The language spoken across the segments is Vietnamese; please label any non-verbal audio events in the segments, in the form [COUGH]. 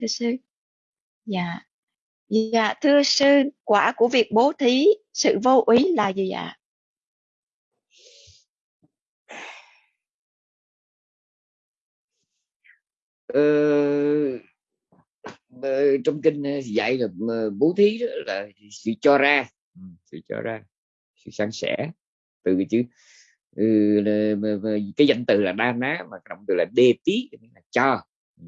thưa sư. Dạ. Dạ thưa sư quả của việc bố thí sự vô ý là gì ạ? Ờ, ờ, trong kinh ờ, dạy là ờ, bố thí đó là sự cho ra. Ừ, sự cho ra sự san sẻ từ cái chữ ừ, cái danh từ là đa ná mà động từ là đê tí là cho. Ừ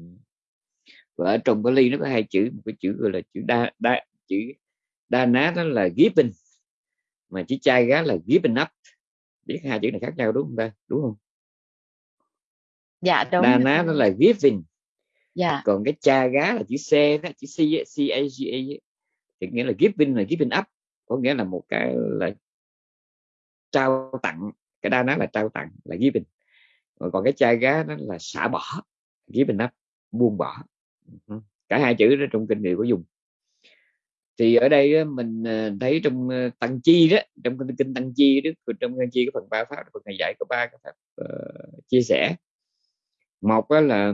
và ở trong cái ly nó có hai chữ một cái chữ gọi là chữ đa, đa chữ đa ná đó là giving mà chữ chai gá là giving up. Biết hai chữ này khác nhau đúng không ta? Đúng không? Dạ đúng. Đa ná nó là giving. Dạ. Còn cái cha gá là chữ c đó chữ c c a g a thì nghĩa là giving là giving up có nghĩa là một cái là trao tặng. Cái đa ná là trao tặng là giving. Còn cái cha gá nó là xả bỏ giving up buông bỏ cả hai chữ đó trong kinh đều có dùng thì ở đây mình ờ, thấy trong ờ, tăng chi đó trong kinh tăng chi đó trong tăng chi cái phần ba pháp phần này dạy có ba cái pháp uh, chia sẻ. Một đó là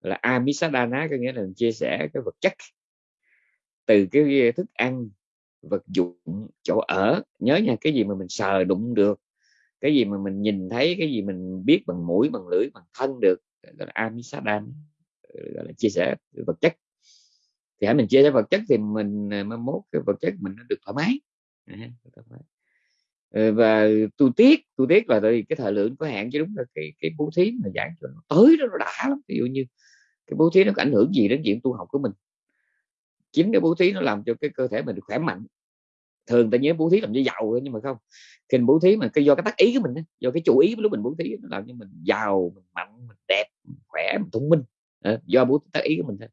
là amisadana có nghĩa là chia sẻ cái vật chất. Từ cái thức ăn vật dụng chỗ ở nhớ nha cái gì mà mình sờ đụng được cái gì mà mình nhìn thấy cái gì mình biết bằng mũi bằng lưỡi bằng thân được gọi là amisadana. Ờ, gọi là chia sẻ vật chất. Thì hãy mình chia sẻ vật chất thì mình mới mai mốt cái vật chất mình nó được thoải mái. Ờ, và tu tiết tu tiết là tại cái thời lượng có hạn chứ đúng là cái cái bố thí mà giảng cho nó tới đó nó đã lắm. Ví dụ như cái bố thí nó có ảnh hưởng gì đến chuyện tu học của mình. Chính cái bố thí nó làm cho cái cơ thể mình khỏe mạnh. Thường ta nhớ bố thí làm cho giàu nhưng mà không. Khi bố thí mà cái do cái tác ý của mình do cái chủ ý lúc mình bố thí nó làm cho mình giàu, mình mạnh, mình đẹp, mình khỏe, mình thông minh. Ờ, do bố tác ý của mình thôi.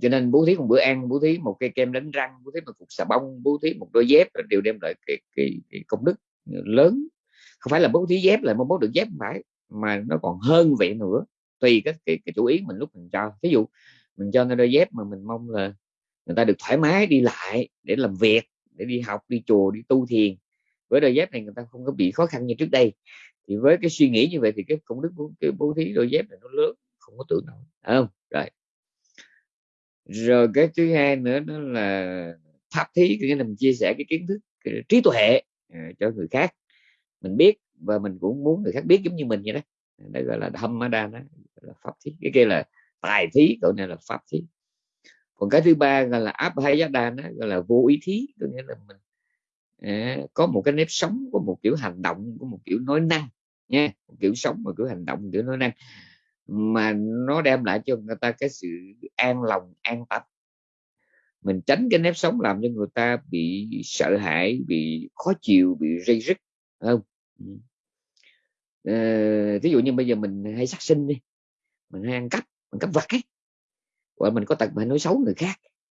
Cho nên bố thí một bữa ăn bố thí một cây kem đánh răng bố thí một cục xà bông bố thí một đôi dép đều đem lại cái, cái, cái công đức ờ, lớn. Không phải là bố thí dép là mong bố được dép không phải mà nó còn hơn vậy nữa. Tùy cái cái, cái chủ ý mình lúc mình cho. Ví dụ mình cho nó đôi dép mà mình mong là người ta được thoải mái đi lại để làm việc để đi học đi chùa đi tu thiền. Với đôi dép này người ta không có bị khó khăn như trước đây thì với cái suy nghĩ như vậy thì cái công đức của cái bố thí đôi dép này nó lớn không có tưởng nổi không? Rồi. Rồi cái thứ hai nữa đó là pháp thí nghĩa là mình chia sẻ cái kiến thức cái trí tuệ à, cho người khác. Mình biết và mình cũng muốn người khác biết giống như mình vậy đó. Đó gọi là thâm đa đó là pháp thí. Cái kia là tài thí cậu này là pháp thí. Còn cái thứ ba gọi là áp hay giá đa đó gọi là vô ý thí. Có nghĩa là mình à, có một cái nếp sống có một kiểu hành động có một kiểu nói năng nha kiểu sống mà kiểu hành động kiểu nói năng. Mà nó đem lại cho người ta cái sự an lòng an tâm mình tránh cái nếp sống làm cho người ta bị sợ hãi bị khó chịu bị rây rứt không? Ờ, ví dụ như bây giờ mình hay sát sinh đi mình hay ăn cắp mình cắp vặt ấy hoặc mình có tật mà nói xấu người khác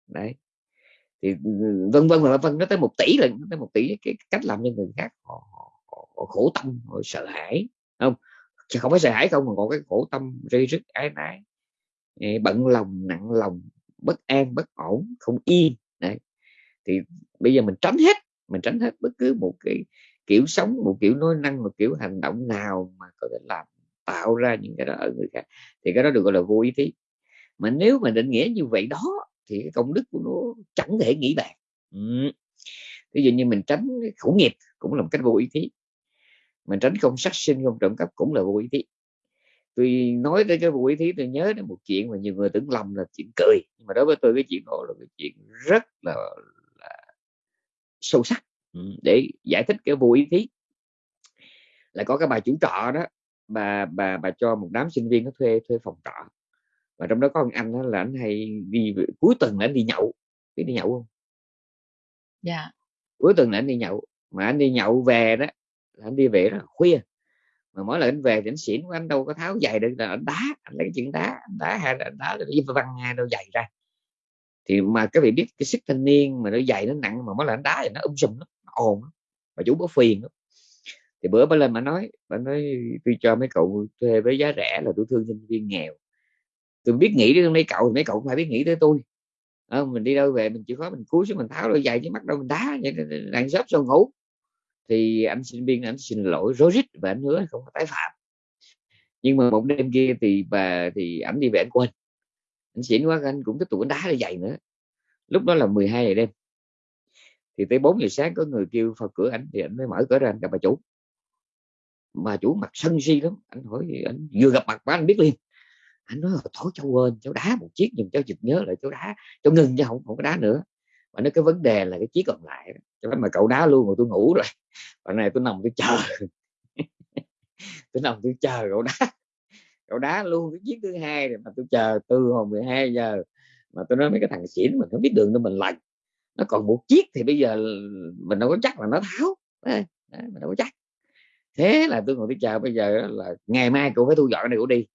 đấy. Thì ừ, vân vân và vân nó tới một tỷ lần nó tới một tỷ cái cách làm cho người khác họ, họ khổ tâm họ sợ hãi không? Chứ không phải sợ hãi không mà còn cái khổ tâm rây rứt, ái nái bận lòng, nặng lòng, bất an, bất ổn, không yên, đấy. Thì bây giờ mình tránh hết, mình tránh hết bất cứ một cái kiểu sống, một kiểu nói năng, một kiểu hành động nào mà có thể làm tạo ra những cái đó ở người khác, thì cái đó được gọi là vô ý thí. Mà nếu mà định nghĩa như vậy đó, thì cái công đức của nó chẳng thể nghĩ bàn. Ừ. ví dụ như mình tránh khẩu nghiệp cũng là một cách vô ý thí mình tránh không sát sinh không trộm cắp cũng là vô ý thí. Tôi nói tới cái vô ý thí tôi nhớ đến một chuyện mà nhiều người tưởng lầm là chuyện cười. Nhưng mà đối với tôi cái chuyện đó là cái chuyện rất là, là sâu sắc. Ừ, để giải thích cái vô ý thí. Là có cái bà chủ trọ đó bà bà bà cho một đám sinh viên nó thuê thuê phòng trọ. Và trong đó có một anh đó là anh hay đi cuối tuần là anh đi nhậu. Biết đi nhậu không? Dạ. Yeah. cuối tuần là anh đi nhậu. Mà anh đi nhậu về đó anh đi về rất là khuya. Mà mỗi lần anh về thì anh xỉn của anh đâu có tháo giày được là anh đá anh lấy chuyện đá anh đá hay là anh đá đi văng hai đôi giày ra. Thì mà các vị biết cái sức thanh niên mà đôi giày nó nặng mà mỗi lần anh đá thì nó um sùm nó, nó ồn mà chú có phiền lắm. Thì bữa bà lên mà nói bà nói tôi cho mấy cậu thuê với giá rẻ là tôi thương sinh viên nghèo. Tôi biết nghĩ đến mấy cậu thì mấy cậu cũng phải biết nghĩ tới tôi. À, mình đi đâu về mình chịu khó mình cúi xuống mình tháo đôi giày chứ mắt đâu mình đá vậy đang xốp sao ngủ thì anh sinh viên anh xin lỗi rối rít và anh hứa không có tái phạm. Nhưng mà một đêm kia thì bà, thì ảnh đi về anh quên anh xỉn quá, anh cũng tiếp tục anh đá ra dày nữa. Lúc đó là 12 giờ đêm. Thì tới 4 giờ sáng có người kêu vào cửa ảnh, thì ảnh mới mở cửa ra, anh gặp bà chủ. Mà chủ mặt sân si lắm. Anh hỏi anh vừa gặp mặt bà, anh biết liền. Anh nói, thôi, cháu quên, cháu đá một chiếc nhưng cháu chợt nhớ lại, cháu đá, cháu ngừng chứ không không có đá nữa. Mà nói cái vấn đề là cái chiếc còn lại cho mà cậu đá luôn rồi tôi ngủ rồi. Và này tôi nằm tôi chờ. [LAUGHS] Tôi nằm tôi chờ cậu đá. Cậu đá luôn cái chiếc thứ hai rồi mà tôi chờ từ hồi 12 giờ mà tôi nói mấy cái thằng xỉn mình không biết đường đâu mình lành nó còn một chiếc thì bây giờ mình đâu có chắc là nó tháo. Đấy, mình đâu có chắc. Thế là tôi ngồi tôi chờ bây giờ là ngày mai cậu phải thu dọn này cậu đi.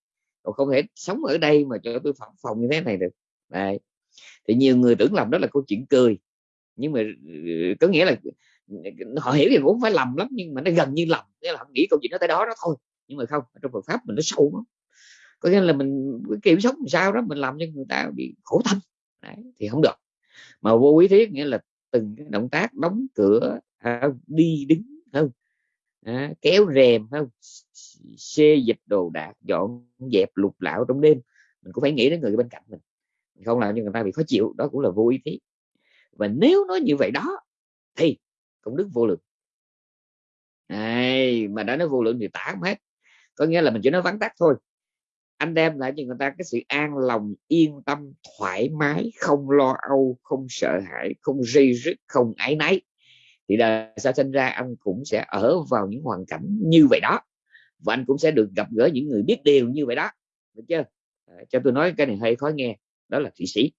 Cậu không thể sống ở đây mà cho tôi phòng phòng như thế này được. Đấy. thì nhiều người tưởng làm đó là câu chuyện cười nhưng mà ừ, có nghĩa là ừ, họ hiểu thì cũng phải lầm lắm nhưng mà nó gần như lầm nghĩa là họ nghĩ câu chuyện nó tới đó đó thôi. Nhưng mà không trong Phật pháp mình nó sâu lắm. Có nghĩa là mình kiểm soát làm sao đó mình làm cho người ta bị khổ thân. Đấy, thì không được. Mà vô ý thiết nghĩa là từng cái động tác đóng cửa à, đi đứng không? À, kéo rèm không? Xê dịch đồ đạc dọn dẹp lục lạo trong đêm. Mình cũng phải nghĩ đến người bên cạnh mình không làm cho người ta bị khó chịu đó cũng là vô ý thiết và nếu nói như vậy đó, thì công đức vô lượng. Này, mà đã nói vô lượng thì tả không hết. Có nghĩa là mình chỉ nói vắn tắt thôi. Anh đem lại cho người ta cái sự an lòng, yên tâm, thoải mái, không lo âu, không sợ hãi, không dây rứt không ái náy. Thì đời sao sinh ra, anh cũng sẽ ở vào những hoàn cảnh như vậy đó. Và anh cũng sẽ được gặp gỡ những người biết điều như vậy đó. Được chưa? Ờ, cho tôi nói cái này hơi khó nghe. Đó là thụy sĩ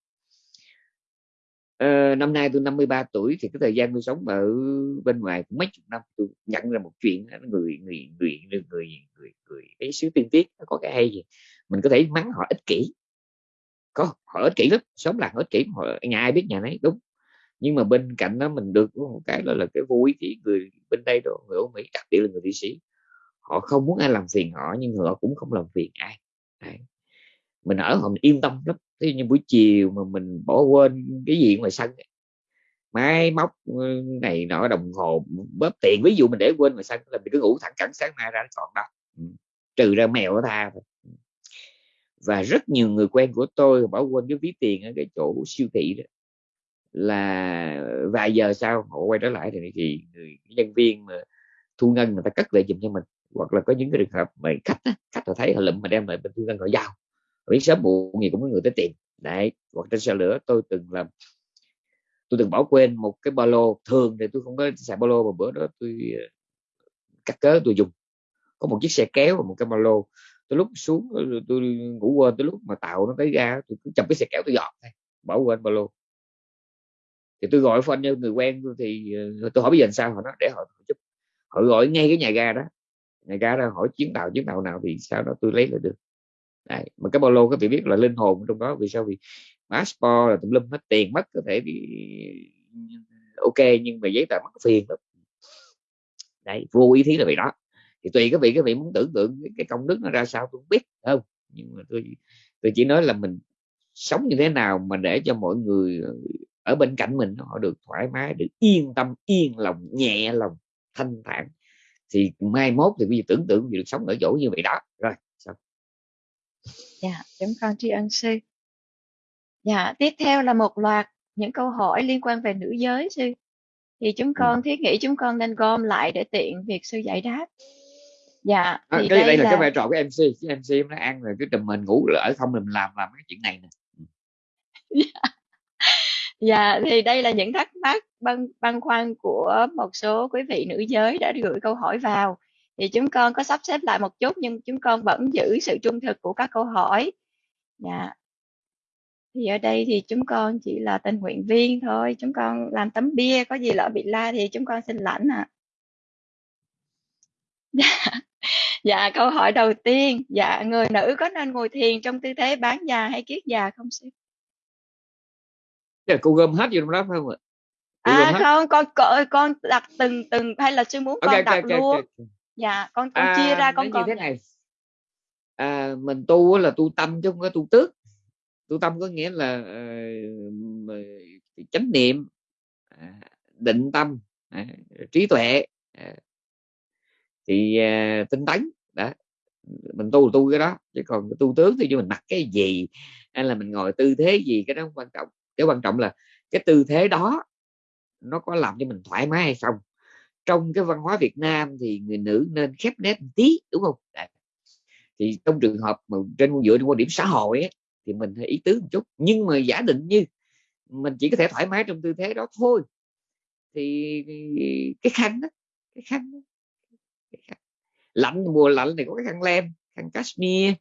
à, năm nay tôi 53 tuổi thì cái thời gian tôi sống ở bên ngoài cũng mấy chục năm. Tôi nhận ra một chuyện người người người người người người, người cái xứ tiên tiết nó có cái hay gì? Mình có thể mắng họ ích kỷ. Có họ ích kỷ lắm sống là họ ích kỷ họ nhà ai biết nhà nấy đúng. Nhưng mà bên cạnh đó mình được một cái đó là cái vui thì người bên đây đó người Âu Mỹ đặc biệt là người Thụy Sĩ họ không muốn ai làm phiền họ nhưng họ cũng không làm phiền ai. Đấy mình ở họ mình yên tâm lắm thế như buổi chiều mà mình bỏ quên cái gì ngoài sân máy móc ừ, này nọ đồng hồ bóp tiền ví dụ mình để quên ngoài sân là mình cứ ngủ thẳng cẳng sáng mai ra nó còn đó. Ừ, trừ ra mèo nó tha thôi. Ừ. Và rất nhiều người quen của tôi bỏ quên cái ví tiền ở cái chỗ siêu thị đó là vài giờ sau họ quay trở lại thì, thì người nhân viên mà thu ngân người ta cất lại giùm cho mình hoặc là có những cái trường hợp mà khách á, khách họ thấy họ lụm mà đem lại bên thu ngân họ giao biết sớm muộn gì cũng có người tới tìm. Đấy hoặc trên xe lửa tôi từng làm tôi từng bỏ quên một cái ba lô thường thì tôi không có xài ba lô mà bữa đó tôi ờ, cắt cớ tôi dùng. Có một chiếc xe kéo và một cái ba lô. Tôi lúc xuống ờ, tôi ngủ quên tới lúc mà tàu nó tới ra, tôi cứ chậm cái xe kéo tôi dọn thôi bỏ quên ba lô. Thì tôi gọi phone cho người quen tôi thì ờ, tôi hỏi bây giờ sao họ nói để họ giúp họ gọi ngay cái nhà ga đó. Nhà ga đó hỏi chuyến tàu chuyến tàu nào thì sao đó tôi lấy lại được. Đấy. mà cái ba lô các vị biết là linh hồn trong đó, vì sao? Vì passport là tùm lum hết tiền, mất có thể bị ok, nhưng mà giấy tờ mất phiền lắm đấy, vô ý thí là vậy đó. Thì tùy các vị các vị muốn tưởng tượng cái công đức nó ra sao tôi không biết không? Nhưng mà tôi tôi chỉ nói là mình sống như thế nào mà để cho mọi người ở bên cạnh mình, họ được thoải mái, được yên tâm, yên lòng, nhẹ lòng, thanh thản. Thì mai mốt thì bây giờ tưởng tượng được sống ở chỗ như vậy đó. Rồi dạ chúng con tri ân sư. Dạ tiếp theo là một loạt những câu hỏi liên quan về nữ giới sư. Thì chúng con thiết nghĩ chúng con nên gom lại để tiện việc sư giải đáp. Dạ à, thì cái đây, đây là, là cái vai trò của mc cái mc nó ăn rồi cái trùm mình ngủ ở không mình làm làm cái chuyện này nè. [LAUGHS] Dạ, thì đây là những thắc mắc băn băn khoăn của một số quý vị nữ giới đã gửi câu hỏi vào. Thì chúng con có sắp xếp lại một chút nhưng chúng con vẫn giữ sự trung thực của các câu hỏi. Dạ. Thì ở đây thì chúng con chỉ là tình nguyện viên thôi, chúng con làm tấm bia, có gì lỡ bị la thì chúng con xin lãnh ạ. Dạ. [LAUGHS] Dạ, câu hỏi đầu tiên, dạ người nữ có nên ngồi thiền trong tư thế bán già hay kiết già không sư? Là cô gom hết vô trong đó phải không ạ À không, con con con đặt từng từng hay là sư muốn ok con đặt ok luôn? ok Dạ, con con chia à, ra nó con như còn. thế này. À, mình tu là tu tâm chứ không có tu tước. Tu tâm có nghĩa là uh, chánh niệm à, định tâm à, trí tuệ à, thì à, tinh tấn đó. Mình tu tu cái đó chứ còn tu tướng thì mình mặc cái gì hay là mình ngồi tư thế gì cái đó không quan trọng. Cái quan trọng là cái tư thế đó nó có làm cho mình thoải mái hay không trong cái văn hóa Việt Nam thì người nữ nên khép nét một tí đúng không? Thì trong trường hợp mà trên dựa trên quan điểm xã hội ấy, thì mình phải ý tứ một chút. Nhưng mà giả định như mình chỉ có thể thoải mái trong tư thế đó thôi thì cái khăn đó cái khăn, đó, cái khăn. lạnh mùa lạnh thì có cái khăn lem khăn cashmere.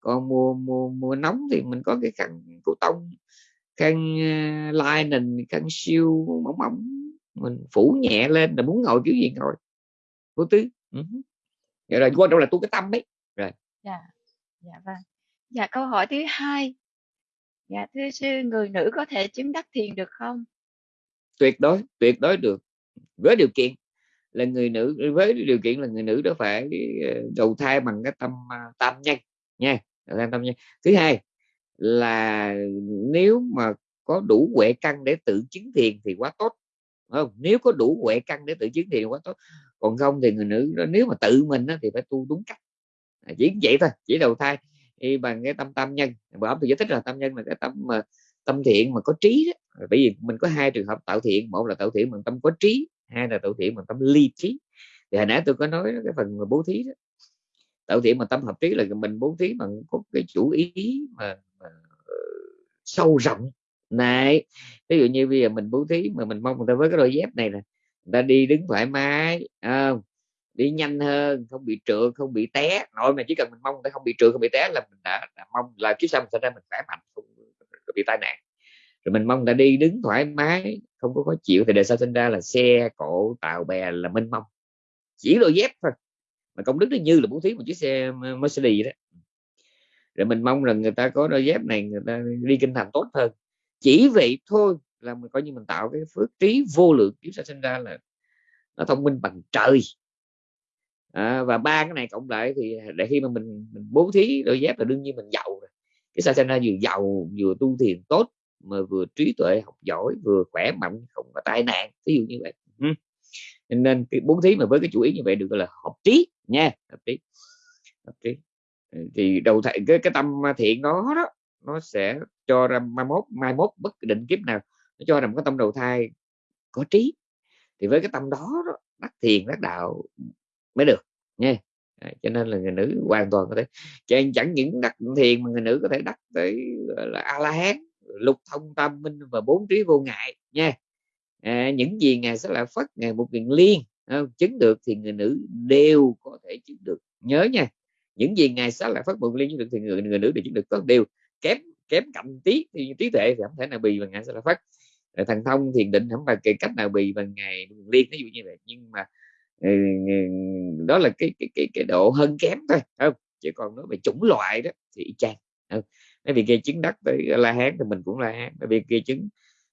Còn mùa mùa mùa nóng thì mình có cái khăn cổ tông khăn uh, linen khăn siêu mỏng mỏng mình phủ nhẹ lên là muốn ngồi kiểu gì ngồi. Vô tứ uh vậy là quan trọng là tu cái tâm ấy. Rồi. Dạ. Dạ vâng. Dạ câu hỏi thứ hai. Dạ thưa sư người nữ có thể chứng đắc thiền được không? Tuyệt đối tuyệt đối được. Với điều kiện là người nữ với điều kiện là người nữ đó phải ờ, đầu thai bằng cái tâm à, tam nhân nha tâm nhân. Thứ hai là nếu mà có đủ huệ căn để tự chứng thiền thì quá tốt không nếu có đủ huệ căn để tự chứng thì quá tốt. Còn không thì người nữ đó, nếu mà tự mình đó, thì phải tu đúng cách. À, chỉ vậy thôi chỉ đầu thai thì bằng cái tâm tam nhân. Bởi ông tôi giải thích là tam nhân là cái tâm mà tâm thiện mà có trí đó. bởi vì mình có hai trường hợp tạo thiện một là tạo thiện bằng tâm có trí hai là tạo thiện bằng tâm ly trí. Thì hồi nãy tôi có nói cái phần mà bố thí đó. Tạo thiện bằng tâm hợp trí là mình bố thí bằng có cái chủ ý mà, mà ờ, sâu rộng này ví dụ như bây giờ mình bố thí mà mình mong người ta với cái đôi dép này nè người ta đi đứng thoải mái không? Đi nhanh hơn không bị trượt không bị té. Nội mà chỉ cần mình mong người ta không bị trượt không bị té là mình đã, đã mong là kiếp sau mình sẽ ra mình khỏe mạnh không bị tai nạn. Rồi mình mong người ta đi đứng thoải mái không có khó chịu thì đời sau sinh ra là xe cộ tàu bè là minh mong chỉ đôi dép thôi mà công đức nó như là bố thí một chiếc xe Mercedes đó. Rồi mình mong rằng người ta có đôi dép này người ta đi kinh thành tốt hơn chỉ vậy thôi là mình coi như mình tạo cái phước trí vô lượng kiếp sẽ sinh ra là nó thông minh bằng trời. À, và ba cái này cộng lại thì để khi mà mình, mình bố thí đôi dép là đương nhiên mình giàu rồi. Cái sa ra vừa giàu vừa tu thiền tốt mà vừa trí tuệ học giỏi vừa khỏe mạnh không có tai nạn ví dụ như vậy. Ừ. nên cái bố thí mà với cái chủ ý như vậy được gọi là hợp trí nha hợp trí hợp trí. Thì đầu thầy cái cái tâm thiện đó đó nó sẽ cho ra mai mốt mai mốt bất định kiếp nào nó cho rằng cái tâm đầu thai có trí. Thì với cái tâm đó, đắc thiền đắc đạo mới được nha. À, cho nên là người nữ hoàn toàn có thể chẳng, chẳng những đắc thiền mà người nữ có thể đắc tới là a la hán lục thông tam minh và bốn trí vô ngại nha. À, những gì ngài sẽ là phất ngài một quyền liên không? chứng được thì người nữ đều có thể chứng được. Nhớ nha những gì ngài sẽ là phát một liên chứng được thì người, người nữ đều chứng được có đều kém kém cạnh tí thì trí tuệ thì không thể nào bì bằng ngài sẽ là phát thần thông thiền định không phải cái cách nào bì bằng ngày liên ví dụ như vậy. Nhưng mà ừ, ừ, đó là cái cái cái, cái độ hơn kém thôi không? Chỉ còn nói về chủng loại đó thì y chang không? bởi vì kia chứng đắc tới la hán thì mình cũng la hán bởi vì kia chứng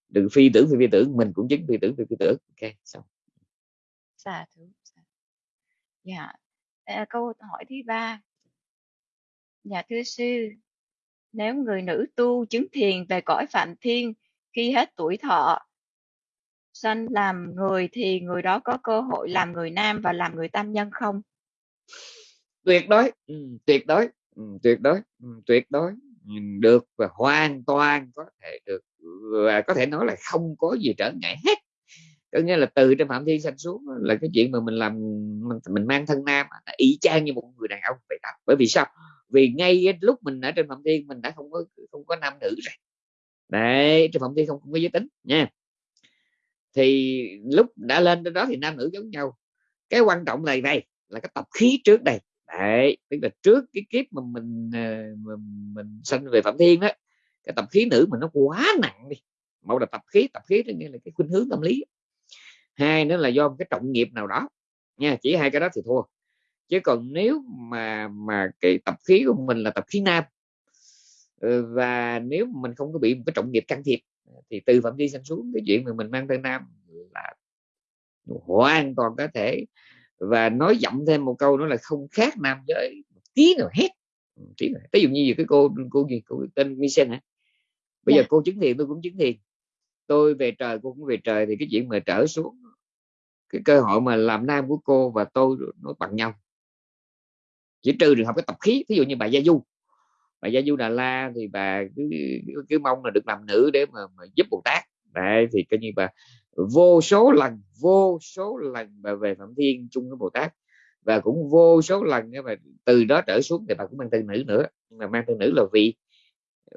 đừng phi tưởng phi phi tưởng mình cũng chứng phi tưởng phi phi tưởng. Ok xong. Dạ thứ dạ. Câu hỏi thứ ba. Dạ thưa sư nếu người nữ tu chứng thiền về cõi phạm thiên khi hết tuổi thọ sanh làm người thì người đó có cơ hội làm người nam và làm người tam nhân không? Tuyệt đối ừ, tuyệt đối ừ, tuyệt đối ừ, tuyệt đối. Được và hoàn toàn có thể được và có thể nói là không có gì trở ngại hết có nghĩa là từ trên phạm thiên sanh xuống là cái chuyện mà mình làm mình, mình mang thân nam y chang như một người đàn ông vậy đó. Bởi vì sao? Vì ngay lúc mình ở trên phạm thiên mình đã không có không có nam nữ rồi. Đấy trên phạm thiên không, không có giới tính nha. Thì lúc đã lên đến đó thì nam nữ giống nhau. Cái quan trọng này này là cái tập khí trước đây. Đấy tức là trước cái kiếp mà mình ờ, mình, mình sanh về phạm thiên đó cái tập khí nữ mình nó quá nặng đi. Mẫu là tập khí tập khí nghĩa là cái khuynh hướng tâm lý hai nữa là do một cái trọng nghiệp nào đó nha chỉ hai cái đó thì thua chứ còn nếu mà mà cái tập khí của mình là tập khí nam ờ, và nếu mình không có bị một cái trọng nghiệp can thiệp thì từ phạm vi sanh xuống cái chuyện mà mình mang tên nam là hoàn toàn có thể và nói dặm thêm một câu nữa là không khác nam giới một tí nào hết tí nào. ví dụ như cái cô cô gì cô tên Michelle hả bây yeah. giờ dạ. cô chứng thiền tôi cũng chứng thiền tôi về trời cô cũng về trời thì cái chuyện mà trở xuống cái cơ hội mà làm nam của cô và tôi nó bằng nhau. Chỉ trừ trường hợp cái tập khí ví dụ như bà gia du. Bà gia du đà la thì bà cứ, cứ mong là được làm nữ để mà, mà giúp bồ tát. Đấy thì coi như bà vô số lần vô số lần bà về phạm thiên chung với bồ tát. Và cũng vô số lần mà từ đó trở xuống thì bà cũng mang tên nữ nữa. Nhưng mà mang tên nữ là vì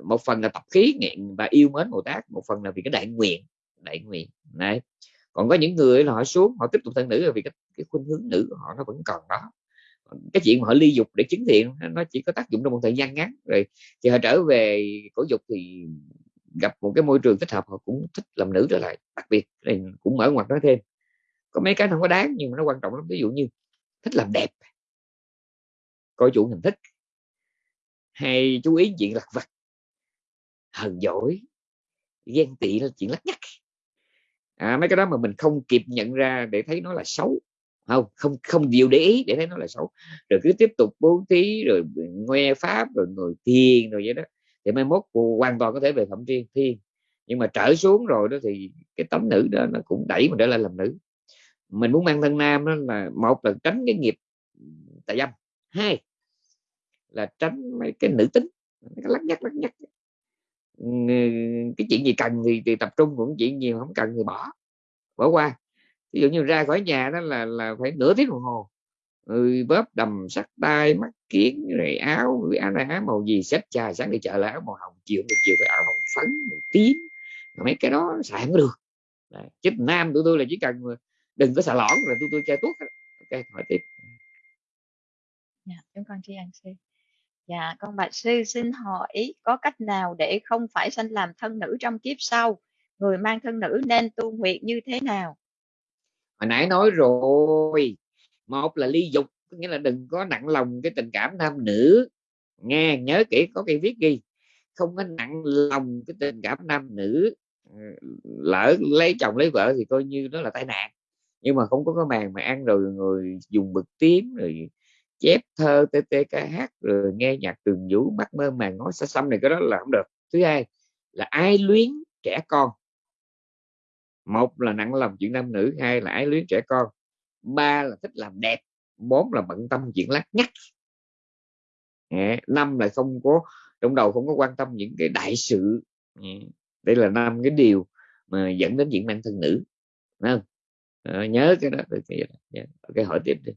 một phần là tập khí nghiện và yêu mến bồ tát một phần là vì cái đại nguyện đại nguyện. Này còn có những người là họ xuống họ tiếp tục thân nữ là vì cái, cái khuynh hướng nữ của họ nó vẫn còn đó. Cái chuyện mà họ ly dục để chứng thiện nó chỉ có tác dụng trong một thời gian ngắn. Rồi thì họ trở về cổ dục thì gặp một cái môi trường thích hợp họ cũng thích làm nữ trở lại. Đặc biệt này cũng mở ngoặt nói thêm có mấy cái không có đáng nhưng mà nó quan trọng lắm. Ví dụ như thích làm đẹp coi chủ mình thích. Hay chú ý chuyện lặt vặt hờn dỗi ghen tị là chuyện lắc nhắc à, mấy cái đó mà mình không kịp nhận ra để thấy nó là xấu. Không không không điều để ý để thấy nó là xấu. Rồi cứ tiếp tục bố thí rồi ngoe pháp rồi ngồi thiền rồi vậy đó. Thì mai mốt hoàn toàn có thể về thẩm thiên thiên nhưng mà trở xuống rồi đó thì cái tấm nữ đó nó cũng đẩy mình trở lại làm nữ. Mình muốn mang thân nam đó là một là tránh cái nghiệp tà dâm. Hai là tránh mấy cái nữ tính. Cái lắc nhắc lắc nhắc cái chuyện gì cần thì, thì tập trung cũng chuyện nhiều không cần thì bỏ bỏ qua. Ví dụ như ra khỏi nhà đó là là phải nửa tiếng đồng hồ. Ừ, bóp đầm sắt tay mắt kiến rồi áo rồi áo, này áo màu gì xếp trà sáng đi chợ là áo màu hồng chiều được chiều phải áo hồng phấn màu tím. Mấy cái đó xài không được. Đấy. chứ nam tụi tôi là chỉ cần đừng có xà lõn là tụi tôi chơi tuốt ok hỏi tiếp. Dạ chúng con tri ân xin dạ con bạch sư xin hỏi, có cách nào để không phải sanh làm thân nữ trong kiếp sau? Người mang thân nữ nên tu nguyện như thế nào? Hồi nãy nói rồi, một là ly dục nghĩa là đừng có nặng lòng cái tình cảm nam nữ. Nghe, nhớ kỹ, có cái viết ghi, không có nặng lòng cái tình cảm nam nữ. Ờ, lỡ lấy chồng lấy vợ thì coi như đó là tai nạn, nhưng mà không có cái màn mà ăn rồi người dùng bực tím, rồi chép thơ tê hát rồi nghe nhạc trường vũ mắt mơ màng nói xa xăm này cái đó là không được. Thứ hai là ai luyến trẻ con. Một là nặng lòng chuyện nam nữ hai là ái luyến trẻ con. Ba là thích làm đẹp bốn là bận tâm chuyện lắc nhắc năm là không có trong đầu không có quan tâm những cái đại sự. Đây là năm cái điều mà dẫn đến chuyện mang thân nữ. Không? À, nhớ cái đó cái, cái dạ. hỏi tiếp đi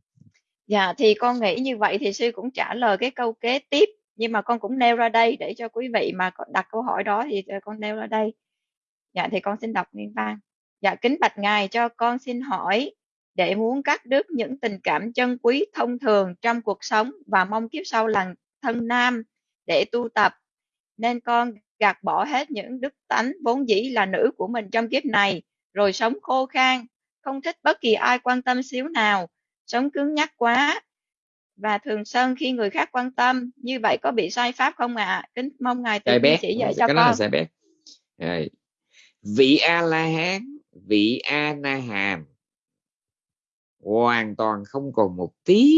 dạ thì con nghĩ như vậy thì sư cũng trả lời cái câu kế tiếp, nhưng mà con cũng nêu ra đây để cho quý vị mà đặt câu hỏi đó thì con nêu ra đây. Dạ thì con xin đọc nguyên văn. Dạ kính bạch ngài, cho con xin hỏi, để muốn cắt đứt những tình cảm chân quý thông thường trong cuộc sống và mong kiếp sau là thân nam để tu tập, nên con gạt bỏ hết những đức tánh vốn dĩ là nữ của mình trong kiếp này, rồi sống khô khan, không thích bất kỳ ai quan tâm xíu nào sống cứng nhắc quá. Và thường sân khi người khác quan tâm như vậy có bị sai pháp không ạ? À? kính mong ngài tự chỉ dạy cho con bé. vị a la hán vị a na hàm hoàn toàn không còn một tí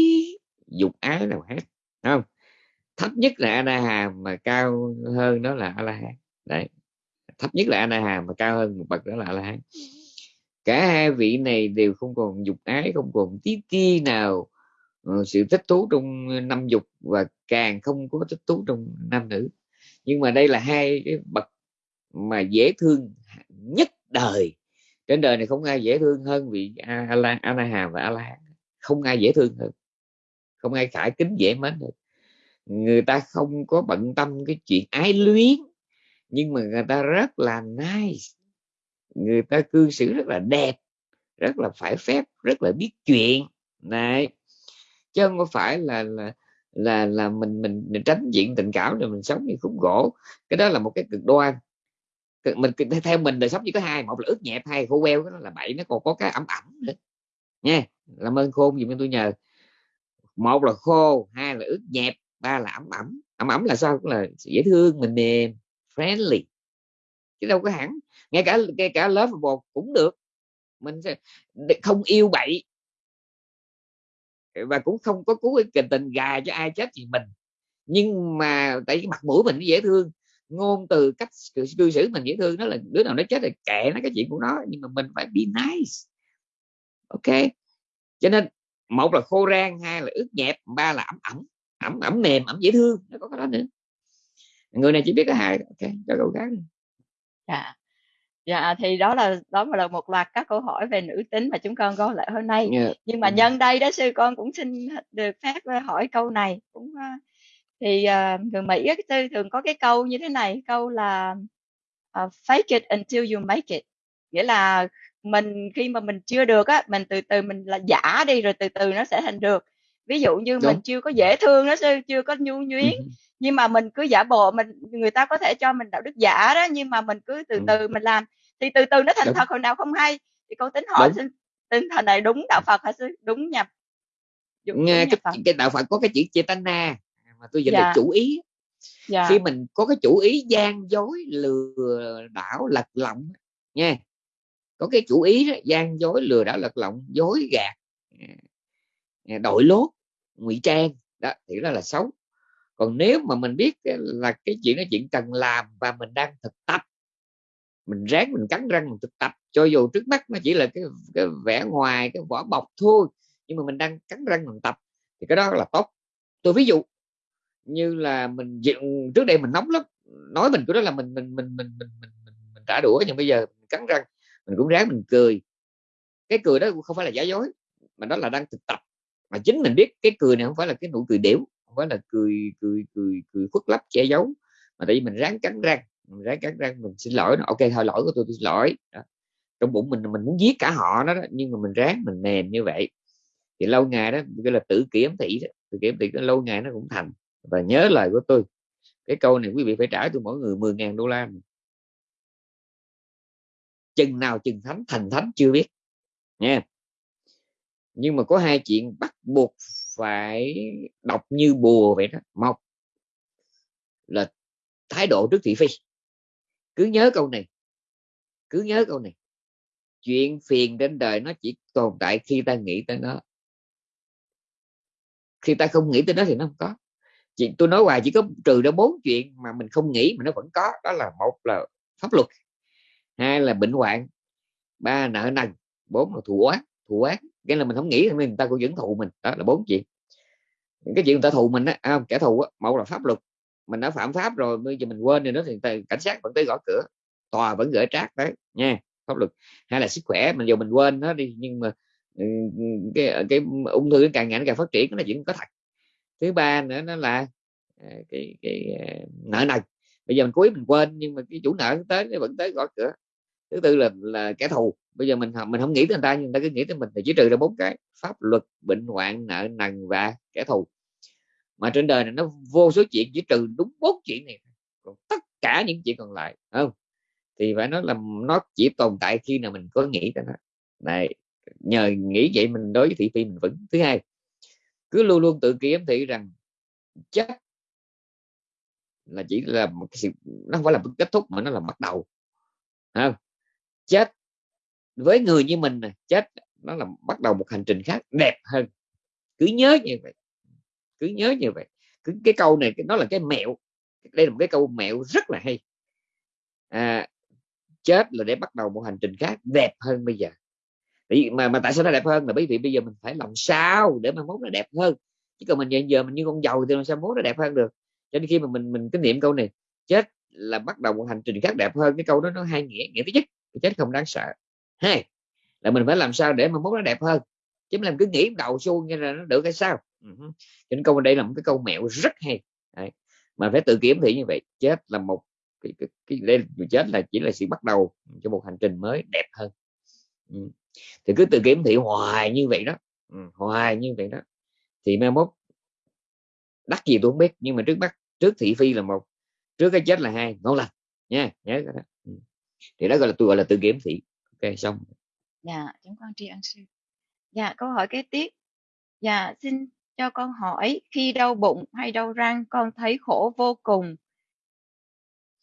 dục ái nào hết không? Thấp nhất là a na hàm mà cao hơn đó là a la hán đấy. Thấp nhất là a na hàm mà cao hơn một bậc đó là a la hán cả hai vị này đều không còn dục ái, không còn tí ti nào ờ, sự thích thú trong năm dục và càng không có thích thú trong nam nữ. Nhưng mà đây là hai cái bậc mà dễ thương nhất đời. Trên đời này không ai dễ thương hơn vị a la hàm và a la không ai dễ thương hơn. Không ai khải kính dễ mến được người ta không có bận tâm cái chuyện ái luyến, nhưng mà người ta rất là nice người ta cư xử rất là đẹp rất là phải phép rất là biết chuyện. Này chứ không có phải là là là là mình mình, mình tránh diện tình cảm rồi mình sống như khúc gỗ. Cái đó là một cái cực đoan. Mình theo mình đời sống chỉ có hai một là ướt nhẹp hai khô queo đó là bảy nó còn có cái ẩm ẩm nữa. Nha làm ơn khôn dùm tôi nhờ. Một là khô hai là ướt nhẹp ba là ẩm ẩm. Ẩm ẩm là sao? Cũng là dễ thương mình mềm friendly. Chứ đâu có hẳn ngay cả ngay cả lớp một cũng được. Mình sẽ không yêu bậy. Ờ, và cũng không có cố tình tình gà cho ai chết gì mình. Nhưng mà tại cái mặt mũi mình dễ thương, ngôn từ, cách cư xử mình dễ thương, đó là đứa nào nó chết thì kệ nó cái chuyện của nó, nhưng mà mình phải be nice. Ok? Cho nên, một là khô rang, hai là ướt nhẹp, ba là ẩm ẩm ẩm ẩm mềm, ẩm dễ thương, nó có cái đó nữa. Người này chỉ biết cái hai ok? Cho cậu khác dạ dạ thì đó là đó là một loạt các câu hỏi về nữ tính mà chúng con có lại hôm nay yeah. Dạ. nhưng mà ừ. nhân đây đó sư con cũng xin được phép hỏi câu này cũng thì uh, người Mỹ sư thường có cái câu như thế này câu là uh, fake it until you make it nghĩa là mình khi mà mình chưa được á mình từ từ mình là giả đi rồi từ từ nó sẽ thành được ví dụ như Đúng. mình chưa có dễ thương đó sư chưa có nhu nhuyến ừ. nhưng mà mình cứ giả bộ mình người ta có thể cho mình đạo đức giả đó nhưng mà mình cứ từ ừ. từ mình làm thì từ từ nó thành đúng. thật hồi nào không hay thì con tính hỏi xin tinh thần này đúng đạo Phật hả sư đúng nhập đúng nghe cái, Phật. cái đạo Phật có cái chữ chetana mà tôi dịch dạ. là chủ ý dạ. khi mình có cái chủ ý gian dối lừa đảo lật lọng nha có cái chủ ý đó, gian dối lừa đảo lật lọng dối gạt à, đội lốt ngụy trang đó thì đó là xấu. Còn nếu mà mình biết là cái chuyện đó chuyện cần làm và mình đang thực tập mình ráng mình cắn răng mình thực tập cho dù trước mắt nó chỉ là cái, cái vẻ ngoài cái vỏ bọc thôi nhưng mà mình đang cắn răng mình tập thì cái đó là tốt. Tôi ví dụ như là mình trước đây mình nóng lắm nói mình của đó là mình mình mình mình mình mình, mình, mình trả đũa nhưng bây giờ mình cắn răng mình cũng ráng mình cười. Cái cười đó không phải là giả dối mà đó là đang thực tập mà chính mình biết cái cười này không phải là cái nụ cười điểu không phải là cười cười cười cười khuất lấp che giấu. Mà tại vì mình ráng cắn răng mình ráng cắn răng mình xin lỗi nó. Ok thôi lỗi của tôi tôi xin lỗi. Đó. trong bụng mình mình muốn giết cả họ đó, đó nhưng mà mình ráng mình mềm như vậy. Thì lâu ngày đó gọi là tự kiểm thị đó. Tự kiểm thị lâu ngày nó cũng thành. Và nhớ lời của tôi cái câu này quý vị phải trả tôi mỗi người 10.000 đô la. Chừng nào chừng thánh thành thánh chưa biết. Nha nhưng mà có hai chuyện bắt buộc phải đọc như bùa vậy đó. Một là thái độ trước thị phi. Cứ nhớ câu này, cứ nhớ câu này. Chuyện phiền trên đời nó chỉ tồn tại khi ta nghĩ tới nó. Khi ta không nghĩ tới nó thì nó không có. Chị tôi nói hoài chỉ có trừ ra bốn chuyện mà mình không nghĩ mà nó vẫn có. Đó là một là pháp luật, hai là bệnh hoạn, ba nợ nần, bốn là thù oán thù ác cái là mình không nghĩ thì người ta cũng vẫn thù mình. Đó là bốn chuyện. Cái chuyện người ta thù mình á à, kẻ thù á một là pháp luật. Mình đã phạm pháp rồi bây giờ mình quên rồi đó thì cảnh sát vẫn tới gõ cửa. Tòa vẫn gửi trác đấy nha pháp luật. Hay là sức khỏe mình dù mình quên nó đi nhưng mà ừ, cái cái ung thư càng ngày càng phát triển nó là chuyện có thật. Thứ ba nữa nó là à, cái cái à, nợ nần. Bây giờ mình cuối mình quên nhưng mà cái chủ nợ tới nó vẫn tới gõ cửa. Thứ tư là là kẻ thù bây giờ mình học mình không nghĩ tới người ta, nhưng người ta cứ nghĩ tới mình thì chỉ trừ ra bốn cái. Pháp luật, bệnh hoạn, nợ, nần và kẻ thù. Mà trên đời này nó vô số chuyện, chỉ trừ đúng bốn chuyện này còn tất cả những chuyện còn lại không? Thì phải nói là nó chỉ tồn tại khi nào mình có nghĩ tới nó. Này, nhờ nghĩ vậy mình đối với thị phi mình vững. Thứ hai, cứ luôn luôn tự kiểm thị rằng chết là chỉ là một cái sự, nó không phải là kết thúc mà nó là bắt đầu. Không? chết với người như mình này chết nó là bắt đầu một hành trình khác đẹp hơn. Cứ nhớ như vậy cứ nhớ như vậy. Cứ cái câu này nó là cái mẹo. Đây là một cái câu mẹo rất là hay. À, chết là để bắt đầu một hành trình khác đẹp hơn bây giờ. Mà mà tại sao nó đẹp hơn? Là bởi vì bây giờ mình phải làm sao để mà mốt nó đẹp hơn? Chứ còn mình giờ, giờ mình như con dầu thì làm sao mốt nó đẹp hơn được? Cho nên khi mà mình mình cái niệm câu này chết là bắt đầu một hành trình khác đẹp hơn cái câu đó nó hai nghĩa nghĩa thứ nhất chết không đáng sợ hai là mình phải làm sao để mà mốt nó đẹp hơn chứ làm cứ nghĩ đầu xuông như là nó được hay sao uh-huh. nên câu đây là một cái câu mẹo rất hay Đấy. mà phải tự kiểm thị như vậy chết là một cái, cái, cái đây chết là chỉ là sự bắt đầu cho một hành trình mới đẹp hơn ừ. thì cứ tự kiểm thị hoài như vậy đó ừ, hoài như vậy đó thì mai mốt Đắt gì tôi không biết nhưng mà trước mắt trước thị phi là một trước cái chết là hai ngon lành nha nhớ cái đó thì đó gọi là tôi gọi là tự kiểm thị xong dạ chúng con tri ân sư. Dạ câu hỏi kế tiếp. Dạ xin cho con hỏi khi đau bụng hay đau răng con thấy khổ vô cùng.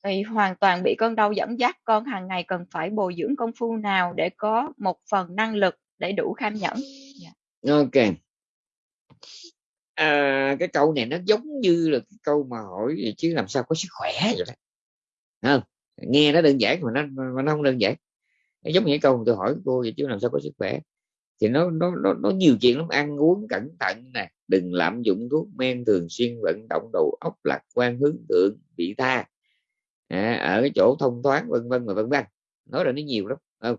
Thì hoàn toàn bị cơn đau dẫn dắt con hàng ngày cần phải bồi dưỡng công phu nào để có một phần năng lực để đủ kham nhẫn? Yeah. Dạ. ok. À, cái câu này nó giống như là cái câu mà hỏi chứ làm sao có sức khỏe vậy đó. Không? Nghe nó đơn giản mà nó mà nó không đơn giản nó giống như câu tôi hỏi cô vậy chứ làm sao có sức khỏe. Thì nó nó nó, nó nhiều chuyện lắm. Ăn uống cẩn thận nè đừng lạm dụng thuốc men thường xuyên vận động đầu óc lạc quan hướng thượng vị tha. À, ở cái chỗ thông thoáng vân vân và vân vân. Nói là nó nhiều lắm không?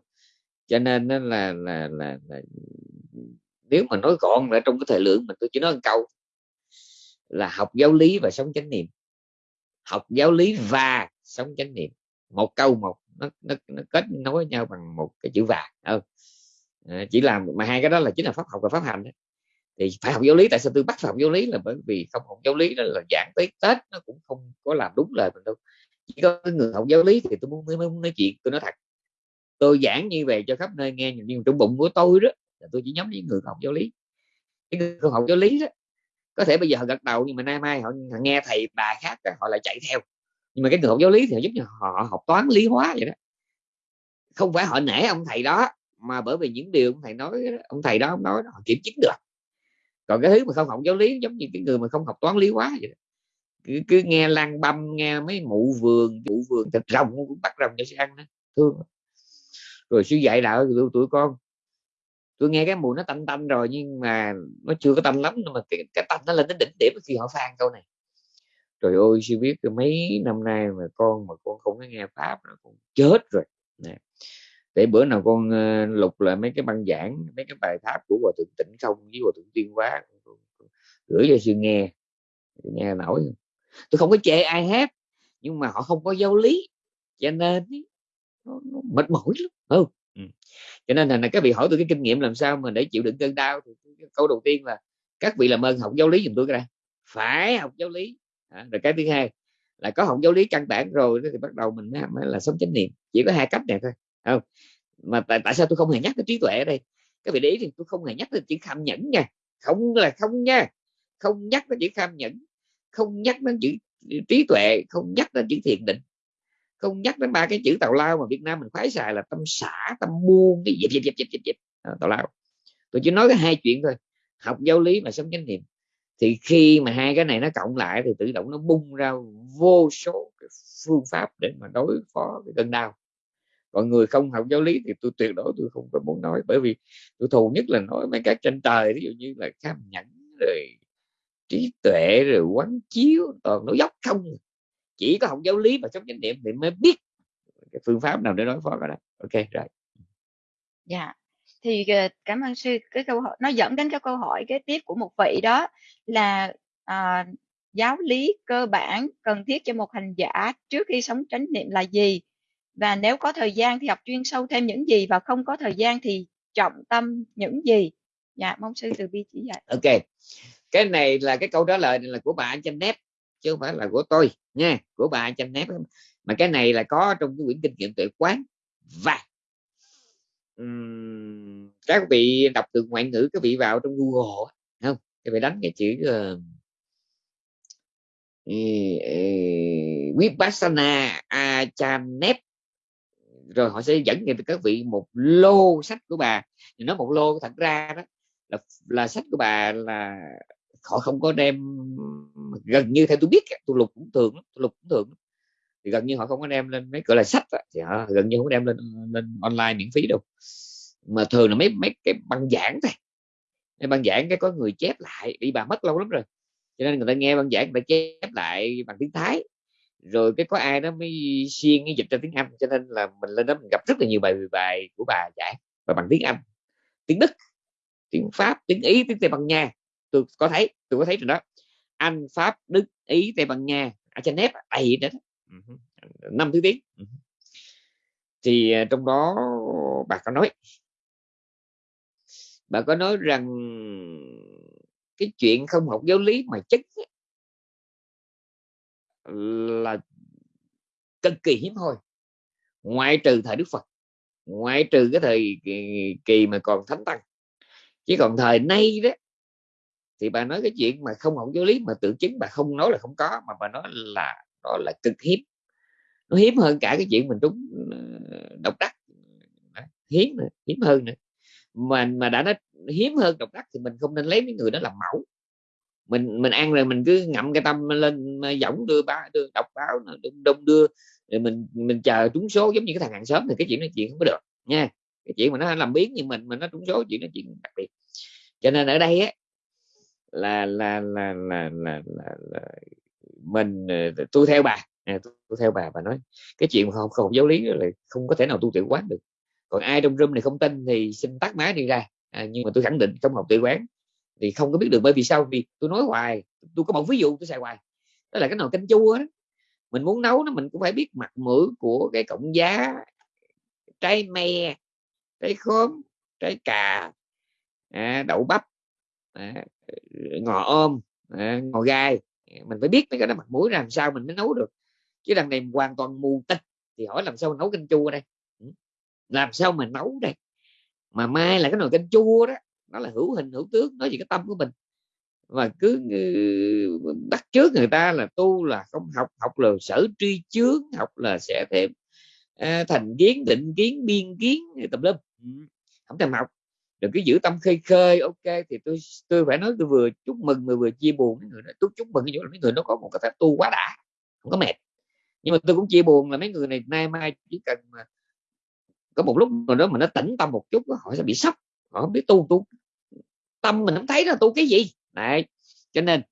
Cho nên là là, là là là nếu mà nói gọn là trong cái thời lượng mình tôi chỉ nói một câu là học giáo lý và sống chánh niệm. Học giáo lý và sống chánh niệm. Một câu một nó, nó, nó kết nối với nhau bằng một cái chữ và ừ. à, chỉ làm mà hai cái đó là chính là pháp học và pháp hành đó. thì phải học giáo lý tại sao tôi bắt phải học giáo lý là bởi vì không học giáo lý đó là giảng tới tết nó cũng không có làm đúng lời mình đâu chỉ có người học giáo lý thì tôi muốn, muốn nói chuyện tôi nói thật tôi giảng như vậy cho khắp nơi nghe nhưng trong bụng của tôi đó là tôi chỉ nhắm với người học giáo lý cái người không học giáo lý đó có thể bây giờ họ gật đầu nhưng mà nay mai họ, họ nghe thầy bà khác họ lại chạy theo nhưng mà cái người học giáo lý thì họ giúp cho họ học toán lý hóa vậy đó. Không phải họ nể ông thầy đó mà bởi vì những điều ông thầy nói ông thầy đó ông nói họ kiểm chứng được. Còn cái thứ mà không học giáo lý giống như cái người mà không học toán lý hóa vậy đó. Cứ, cứ nghe lan băm nghe mấy mụ vườn mụ vườn thịt rồng cũng bắt rồng cho sẽ ăn đó thương. Rồi sư dạy đạo tụi, tụi con tôi nghe cái mùi nó tanh tanh rồi nhưng mà nó chưa có tanh lắm nhưng mà cái, cái tanh nó lên đến đỉnh điểm khi họ phan câu này trời ơi sư biết mấy năm nay mà con mà con không có nghe pháp nó con chết rồi. Nè để bữa nào con uh, lục lại mấy cái băng giảng mấy cái bài pháp của hòa thượng tịnh không với hòa thượng tiên hóa gửi cho sư nghe. Nghe nổi. Tôi không có chê ai hết nhưng mà họ không có giáo lý cho nên nó, nó mệt mỏi lắm. Không ừ. cho nên là các vị hỏi tôi cái kinh nghiệm làm sao mà để chịu đựng cơn đau thì câu đầu tiên là các vị làm ơn học giáo lý giùm tôi cái đây phải học giáo lý à, rồi cái thứ hai là có học giáo lý căn bản rồi thì bắt đầu mình mới là sống chánh niệm. Chỉ có hai cách này thôi không? Mà tại, tại sao tôi không hề nhắc tới trí tuệ ở đây? Các vị để ý thì tôi không hề nhắc tới chữ kham nhẫn nha. Không là không nha. Không nhắc tới chữ kham nhẫn không nhắc đến chữ trí tuệ không nhắc đến chữ thiền định. Không nhắc đến ba cái chữ tào lao mà Việt Nam mình khoái xài là tâm xả tâm buông cái dịp dịp dịp dịp dịp. Tào lao. Tôi chỉ nói cái hai chuyện thôi. Học giáo lý mà sống chánh niệm thì khi mà hai cái này nó cộng lại thì tự động nó bung ra vô số cái phương pháp để mà đối phó với cơn đau. Còn người không học giáo lý thì tôi tuyệt đối tôi không có muốn nói, bởi vì tôi thù nhất là nói mấy cái trên trời, ví dụ như là kham nhẫn, rồi trí tuệ, rồi quán chiếu, toàn nó dốc không. Chỉ có học giáo lý và sống chánh niệm thì mới biết cái phương pháp nào để đối phó cái đó. Ok, rồi. Dạ thì ờ, cảm ơn sư cái câu hỏi nó dẫn đến cái câu hỏi kế tiếp của một vị đó là à, giáo lý cơ bản cần thiết cho một hành giả trước khi sống chánh niệm là gì? Và nếu có thời gian thì học chuyên sâu thêm những gì và không có thời gian thì trọng tâm những gì? Dạ mong sư từ bi chỉ dạy. Ok cái này là cái câu trả lời này là của bà anh chanh nép chứ không phải là của tôi nha của bà anh chanh nép mà cái này là có trong cái quyển kinh nghiệm tuệ quán và um, các vị đọc từ ngoại ngữ các vị vào trong google không? Các vị đánh cái chữ uh, Vipassana Achanep. Rồi họ sẽ dẫn cho các vị một lô sách của bà. Thì nói một lô thật ra đó là là sách của bà là họ không có đem gần như theo tôi biết tôi lục cũng thường tôi lục cũng thường thì gần như họ không có đem lên mấy cửa là sách đó, thì họ gần như không có đem lên lên online miễn phí đâu. Mà thường là mấy mấy cái băng giảng thôi. Mấy băng giảng cái có người chép lại đi bà mất lâu lắm rồi. Cho nên người ta nghe băng giảng người ta chép lại bằng tiếng thái. Rồi cái có ai đó mới xuyên cái dịch ra tiếng Anh cho nên là mình lên đó mình gặp rất là nhiều bài bài của bà giảng và bằng tiếng Anh. Tiếng Đức tiếng Pháp tiếng Ý tiếng Tây Ban Nha. Tôi có thấy tôi có thấy rồi đó. Anh Pháp Đức Ý Tây Ban Nha. Ở trên nét à, đầy đó năm thứ tiếng. Thì à, trong đó bà có nói bà có nói rằng cái chuyện không học giáo lý mà chất là cực kỳ hiếm hoi. Ngoại trừ thời đức phật ngoại trừ cái thời kỳ, kỳ mà còn thánh tăng. Chứ còn thời nay đó thì bà nói cái chuyện mà không học giáo lý mà tự chứng bà không nói là không có mà bà nói là đó là cực hiếm. Nó hiếm hơn cả cái chuyện mình trúng ờ, độc đắc. Hiếm hiếm hơn nữa. Mà mà đã nói hiếm hơn độc đắc thì mình không nên lấy mấy người đó làm mẫu. Mình mình ăn rồi mình cứ ngậm cái tâm lên giọng đưa ba đưa đọc báo đông, đông đưa rồi mình mình chờ trúng số giống như cái thằng hàng xóm thì cái chuyện này chuyện không có được nha. Cái chuyện mà nó làm biến như mình mà nó trúng số chuyện nó chuyện đặc biệt. Cho nên ở đây á là là là là là, là, là mình ờ, tôi theo bà. À, tôi theo bà bà nói cái chuyện mà không không giáo lý là không có thể nào tu tự quán được. Còn ai trong room này không tin thì xin tắt máy đi ra. À, nhưng mà tôi khẳng định trong học tự quán thì không có biết được bởi vì sao. Vì tôi nói hoài tôi có một ví dụ tôi xài hoài. Đó là cái nồi canh chua đó. Mình muốn nấu nó mình cũng phải biết mặt mũi của cái cọng giá trái me trái khóm trái cà à, đậu bắp à, ngò ôm à, ngò gai mình phải biết mấy cái đó mặt mũi làm sao mình mới nấu được. Chứ đằng này hoàn toàn mù tịch thì hỏi làm sao mình nấu canh chua đây? Ừ. Làm sao mà nấu đây? Mà mai là cái nồi canh chua đó nó là hữu hình hữu tướng nói gì cái tâm của mình. Và cứ bắt trước người ta là tu là không học học là sở tri chướng học là sẽ thêm à, thành kiến định kiến biên kiến tùm lum. Ừ. Không thèm học đừng cứ giữ tâm khơi khơi, ok, thì tôi tôi phải nói tôi vừa chúc mừng mà vừa chia buồn mấy người đó. Tôi chúc mừng cái chỗ là mấy người nó có một cái phép tu quá đã, không có mệt. Nhưng mà tôi cũng chia buồn là mấy người này nay mai chỉ cần mà có một lúc nào đó mà nó tỉnh tâm một chút họ sẽ bị sốc, họ không biết tu tu tâm mình không thấy là tu cái gì. Này cho nên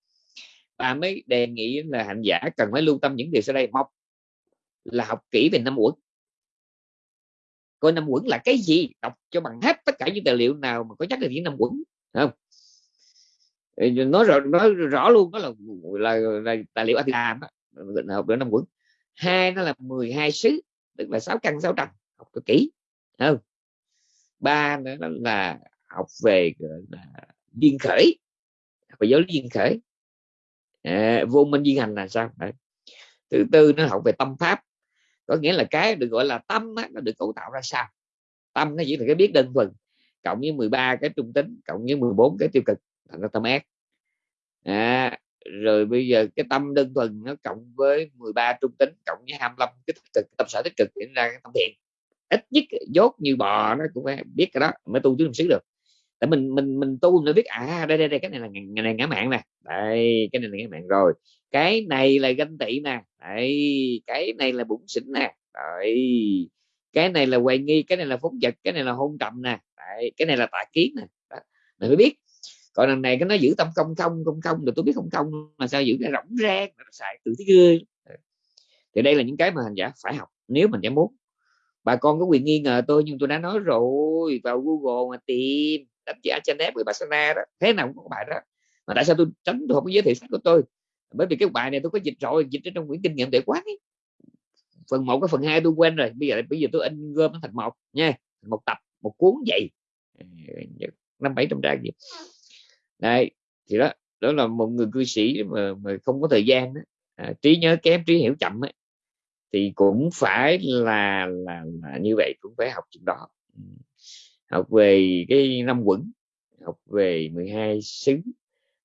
bà mới đề nghị là hành giả cần phải lưu tâm những điều sau đây. Một là học kỹ về năm uẩn coi năm quẩn là cái gì? Đọc cho bằng hết tất cả những tài liệu nào mà có nhắc đến những năm quẩn không? Nói rõ nói rõ luôn đó là là, là tài liệu anh làm học được năm quẩn. Hai nó là 12 sứ tức là sáu căn sáu trần học cực kỹ không? Ba nữa là học về là duyên khởi học về giáo lý duyên khởi. À, vô minh duyên hành là sao? Đấy. thứ tư nó học về tâm pháp có nghĩa là cái được gọi là tâm á, nó được cấu tạo ra sao? Tâm nó chỉ là cái biết đơn thuần cộng với 13 cái trung tính cộng với 14 cái tiêu cực thành ra tâm ác. À, rồi bây giờ cái tâm đơn thuần nó cộng với 13 trung tính cộng với 25 cái tích cực tâm sở tích cực diễn ra cái tâm thiện. Ít nhất dốt như bò nó cũng phải biết cái đó mới tu chứ không xứ được. Tại mình mình mình tu nó biết à đây đây đây cái này là ngày này ngã mạng nè. Đây cái này là ngã mạng rồi cái này là ganh tị nè. Đấy, cái này là bụng xỉn nè. Đấy cái này là hoài nghi cái này là phóng vật cái này là hôn trầm nè. Đấy, cái này là tà kiến nè. Mình mới biết. Còn lần này cái nó giữ tâm công không công không rồi tôi biết không công mà sao giữ cái rỗng rang nó xài từ thế gươi thì đây là những cái mà hành giả phải học nếu mình đã muốn. Bà con có quyền nghi ngờ tôi nhưng tôi đã nói rồi vào google mà tìm. Đánh giá Chanep với barcelona đó. Thế nào cũng có bài đó. Mà tại sao tôi tránh tôi không có giới thiệu sách của tôi? Bởi vì cái bài này tôi có dịch rồi dịch trong quyển kinh nghiệm để quán ấy. phần một cái phần hai tôi quên rồi bây giờ bây giờ tôi in gom nó thành một nha một tập một cuốn vậy. Năm bảy trăm trang gì đây thì đó đó là một người cư sĩ mà, mà không có thời gian đó. À, trí nhớ kém trí hiểu chậm ấy, thì cũng phải là, là là như vậy cũng phải học chuyện đó. Học về cái năm quẩn học về 12 xứ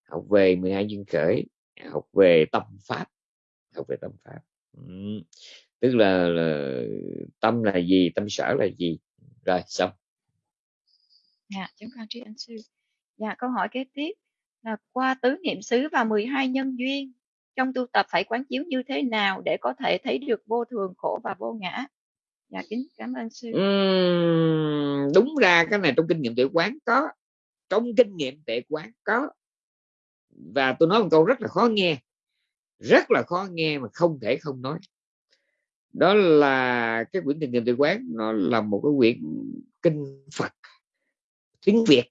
học về 12 duyên khởi học về tâm pháp học về tâm pháp. Ừ. tức là, là tâm là gì tâm sở là gì? Rồi xong. Dạ chúng con tri ân sư. Dạ câu hỏi kế tiếp là qua tứ niệm xứ và 12 nhân duyên trong tu tập phải quán chiếu như thế nào để có thể thấy được vô thường khổ và vô ngã? Dạ kính cảm ơn sư. Uhm, đúng ra cái này trong kinh nghiệm tuệ quán có. Trong kinh nghiệm tuệ quán có và tôi nói một câu rất là khó nghe rất là khó nghe mà không thể không nói. Đó là cái quyển kinh niệm tự quán nó là một cái quyển kinh Phật tiếng Việt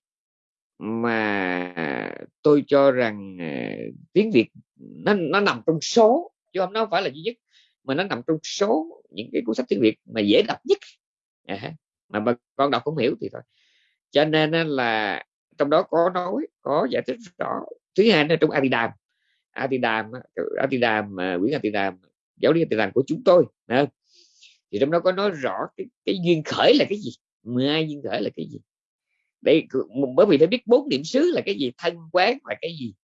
mà tôi cho rằng à, tiếng Việt nó nó nằm trong số chứ không nó phải là duy nhất mà nó nằm trong số những cái cuốn sách tiếng Việt mà dễ đọc nhất. À, mà bà con đọc không hiểu thì thôi. Cho nên là trong đó có nói có giải thích rõ thứ hai là trong Atidam. Atidam Atidam quyển Atidam giáo lý Atidam của chúng tôi à, thì trong đó có nói rõ cái, cái duyên khởi là cái gì 12 duyên khởi là cái gì. Đây bởi vì phải biết bốn điểm xứ là cái gì thân quán là cái gì.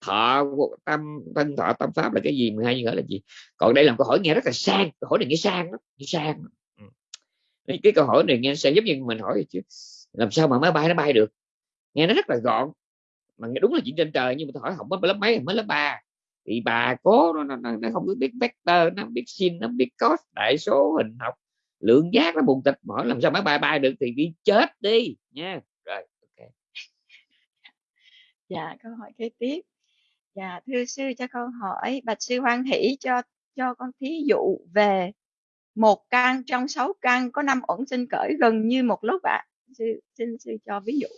Thọ tâm thân thọ tâm pháp là cái gì 12 duyên khởi là gì. Còn đây là câu hỏi nghe rất là sang câu hỏi này nghe sang lắm nghe sang. Ừ. cái câu hỏi này nghe sang giống như mình hỏi chứ làm sao mà máy bay nó bay được? Nghe nó rất là gọn mà đúng là chuyện trên trời nhưng mà tôi hỏi học mới lớp mấy mới lớp ba. Thì bà cố nó, nó, nó không biết vector nó biết sin nó biết cos đại số hình học lượng giác nó buồn tịch. Hỏi làm sao máy bay bay được thì đi chết đi nha. Rồi ok. Dạ câu hỏi kế tiếp. Dạ thưa sư cho con hỏi. Bạch sư hoan hỷ cho cho con thí dụ về một căn trong sáu căn có năm ẩn sinh cởi gần như một lúc ạ. À. sư xin sư cho ví dụ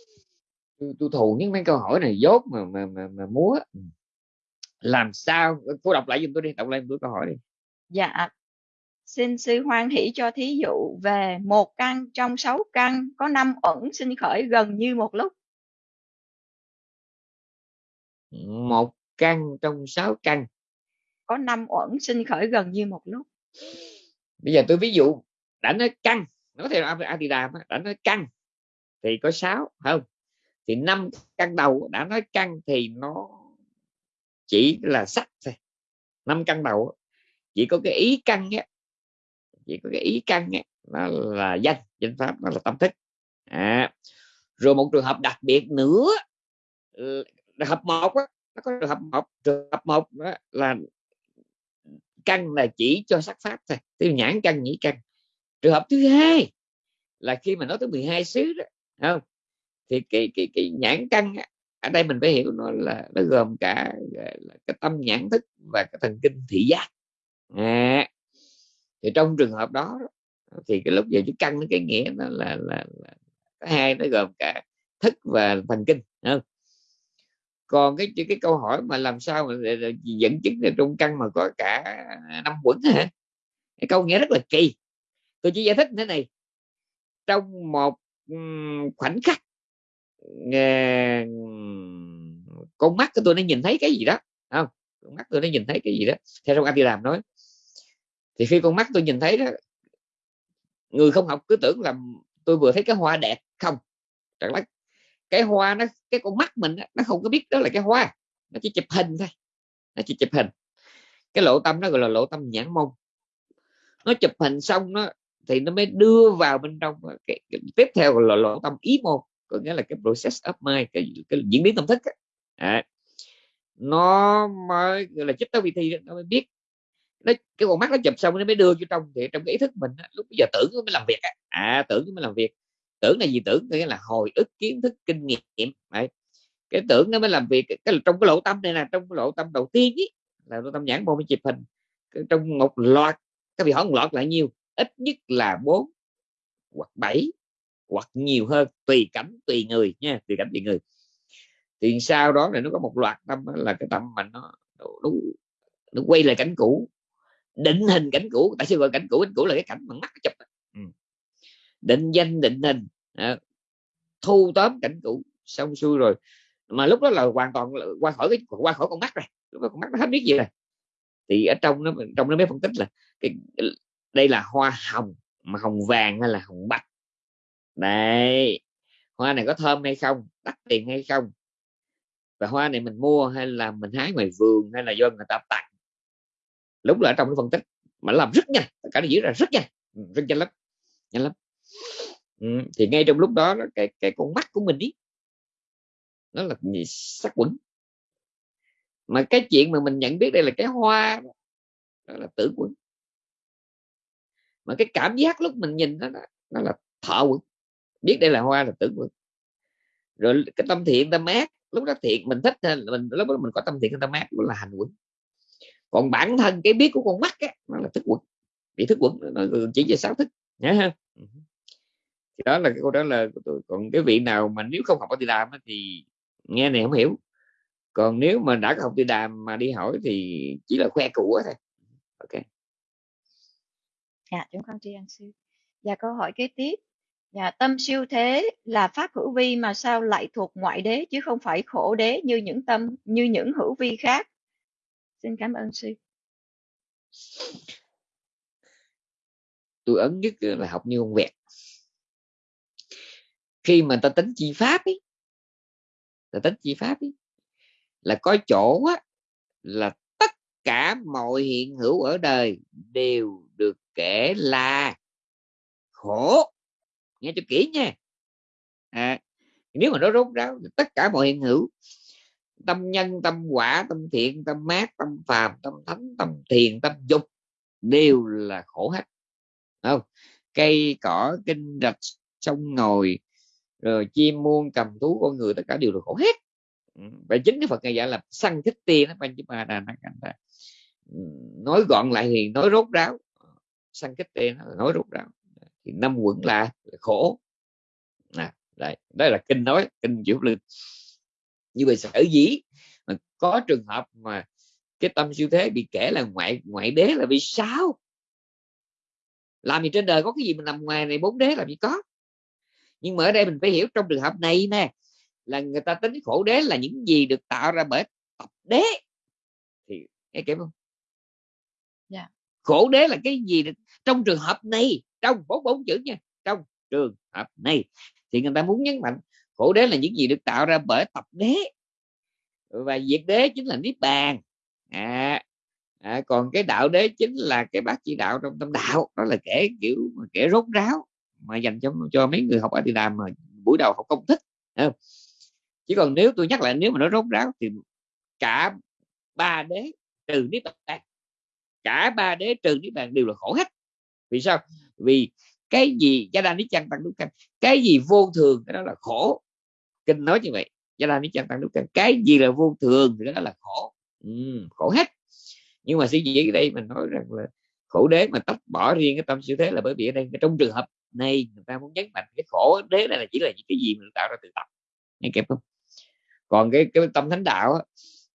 tôi, tôi thù những mấy câu hỏi này dốt mà mà mà, mà múa. Ừ. làm sao? Cô đọc lại giùm tôi đi đọc lại tôi câu hỏi đi. Dạ. Xin sư hoan hỷ cho thí dụ về một căn trong sáu căn có năm ẩn sinh khởi gần như một lúc. Một căn trong sáu căn. Có năm uẩn sinh khởi gần như một lúc. Bây giờ tôi ví dụ đã nói căn nói theo Adidas đã nói căn thì có sáu không thì năm căn đầu đã nói căn thì nó chỉ là sắc thôi. Năm căn đầu chỉ có cái ý căn nhé. Chỉ có cái ý căn á nó là danh danh pháp, nó là tâm thức. À. rồi một trường hợp đặc biệt nữa trường hợp một á, nó có trường hợp một, trường hợp một đó là căn là chỉ cho sắc pháp thôi, tiêu nhãn căn nhĩ căn. Trường hợp thứ hai là khi mà nói tới 12 xứ đó không? Thì cái cái cái nhãn căn ở đây mình phải hiểu nó là nó gồm cả là cái tâm nhãn thức và cái thần kinh thị giác. À, thì trong trường hợp đó thì cái lúc giờ chữ căn cái nghĩa nó là là, là cái hai nó gồm cả thức và thần kinh không? còn cái cái câu hỏi mà làm sao mà dẫn chứng là trong căn mà có cả năm quẩn hả? Cái câu nghĩa rất là kỳ. Tôi chỉ giải thích thế này. Trong một khoảnh khắc con mắt của tôi nó nhìn thấy cái gì đó không? Con mắt tôi nó nhìn thấy cái gì đó. Theo trong anh đi làm nói thì khi con mắt tôi nhìn thấy đó người không học cứ tưởng là tôi vừa thấy cái hoa đẹp không? Chẳng lẽ cái hoa nó cái con mắt mình nó không có biết đó là cái hoa nó chỉ chụp hình thôi nó chỉ chụp hình. Cái lộ tâm nó gọi là lộ tâm nhãn mông. Nó chụp hình xong nó thì nó mới đưa vào bên trong cái, cái tiếp theo là lộ tâm ý môn có nghĩa là cái process of mind cái, cái diễn biến tâm thức à, nó mới gọi là chích tới thi nó mới biết. Nó cái con mắt nó chụp xong nó mới đưa vô trong thì trong cái ý thức mình lúc bây giờ tưởng nó mới làm việc à tưởng nó mới làm việc. Tưởng là gì? Tưởng nghĩa là hồi ức kiến thức kinh nghiệm. Đấy. cái tưởng nó mới làm việc cái, trong cái lộ tâm này là trong cái lộ tâm đầu tiên ý, là lộ tâm nhãn môn mới chụp hình. Trong một loạt các vị hỏi một loạt là nhiêu ít nhất là bốn hoặc bảy hoặc nhiều hơn tùy cảnh tùy người nha tùy cảnh tùy người. Thì sau đó là nó có một loạt tâm là cái tâm mà nó nó, nó, nó quay lại cảnh cũ định hình cảnh cũ tại sao gọi cảnh cũ? Cảnh cũ là cái cảnh bằng mắt chụp ừ. Định danh định hình à, thu tóm cảnh cũ xong xuôi rồi. Mà lúc đó là hoàn toàn là qua khỏi cái qua khỏi con mắt rồi lúc đó con mắt nó hết biết gì rồi. Thì ở trong nó trong nó mới phân tích là cái đây là hoa hồng mà hồng vàng hay là hồng bạch đây hoa này có thơm hay không? Đắt tiền hay không? Và hoa này mình mua hay là mình hái ngoài vườn hay là do người ta tặng? Lúc là trong cái phân tích mà làm rất nhanh cả nó diễn ra rất nhanh ừ, rất nhanh lắm nhanh lắm. Ừ, thì ngay trong lúc đó cái cái con mắt của mình ý nó là gì sắc quẩn. Mà cái chuyện mà mình nhận biết đây là cái hoa đó là tử quẩn. Mà cái cảm giác lúc mình nhìn nó nó là thọ quẩn biết đây là hoa là tử quẩn rồi cái tâm thiện tâm ác lúc đó thiện mình thích mình lúc đó mình có tâm thiện tâm ác đó là hành quẩn. Còn bản thân cái biết của con mắt á, nó là thức quẩn. Bị thức quẩn nó chỉ về sáu thức nhớ ha? Thì đó là cái câu trả lời của tôi. Còn cái vị nào mà nếu không học ở tự đàm thì nghe này không hiểu. Còn nếu mà đã học tự đàm mà đi hỏi thì chỉ là khoe của thôi. Ok. Dạ chúng con tri ân sư. Và câu hỏi kế tiếp dạ tâm siêu thế là pháp hữu vi mà sao lại thuộc ngoại đế chứ không phải khổ đế như những tâm như những hữu vi khác? Xin cảm ơn sư. Tôi ấn nhất là học như con vẹt. Khi mà ta tính chi pháp ấy ta tính chi pháp ấy là có chỗ á, là tất cả mọi hiện hữu ở đời đều được kể là khổ nghe cho kỹ nha. À, nếu mà nó rốt ráo tất cả mọi hiện hữu tâm nhân tâm quả tâm thiện tâm mát tâm phàm tâm thánh tâm thiền tâm dục đều là khổ hết. Không? Cây cỏ kinh rạch sông ngồi rồi chim muôn cầm thú con người tất cả đều là khổ hết. Ừ, và chính cái phật này dạy là săn thích tiên nó ban chứ ba đà ừ, nói gọn lại thì nói rốt ráo. Săn kích tiên nói rốt ráo thì năm quẩn là khổ. À, đây đây là kinh nói kinh chữ linh. Như vậy sở dĩ mà có trường hợp mà cái tâm siêu thế bị kể là ngoại ngoại đế là vì sao? Làm gì trên đời có cái gì mình nằm ngoài này bốn đế làm gì có? Nhưng mà ở đây mình phải hiểu trong trường hợp này nè là người ta tính khổ đế là những gì được tạo ra bởi tập đế. Thì nghe kịp không? Yeah. Dạ. khổ đế là cái gì được trong trường hợp này trong bốn bốn chữ nha. Trong trường hợp này. Thì người ta muốn nhấn mạnh khổ đế là những gì được tạo ra bởi tập đế. Và diệt đế chính là niết bàn. À, à, còn cái đạo đế chính là cái bác chỉ đạo trong tâm đạo. Đó là kể kiểu kể rốt ráo mà dành cho cho mấy người học ở đi đàm mà buổi đầu học công thích không? chỉ còn nếu tôi nhắc lại nếu mà nó rốt ráo thì cả ba đế trừ niết bàn. Cả ba đế trừ niết bàn đều là khổ hết. Vì sao? Vì cái gì gia đa ni chăng tăng đúc căn? Cái gì vô thường? Cái đó là khổ. Kinh nói như vậy. Gia đa ni chăng tăng đúc căn. Cái gì là vô thường thì đó là khổ. Ừ, khổ hết. Nhưng mà suy nghĩ đây mình nói rằng là khổ đế mà tách bỏ riêng cái tâm siêu thế là bởi vì ở đây trong trường hợp này người ta muốn nhấn mạnh cái khổ đế này là chỉ là những cái gì mình tạo ra từ tập nghe kịp không? Còn cái cái tâm thánh đạo á,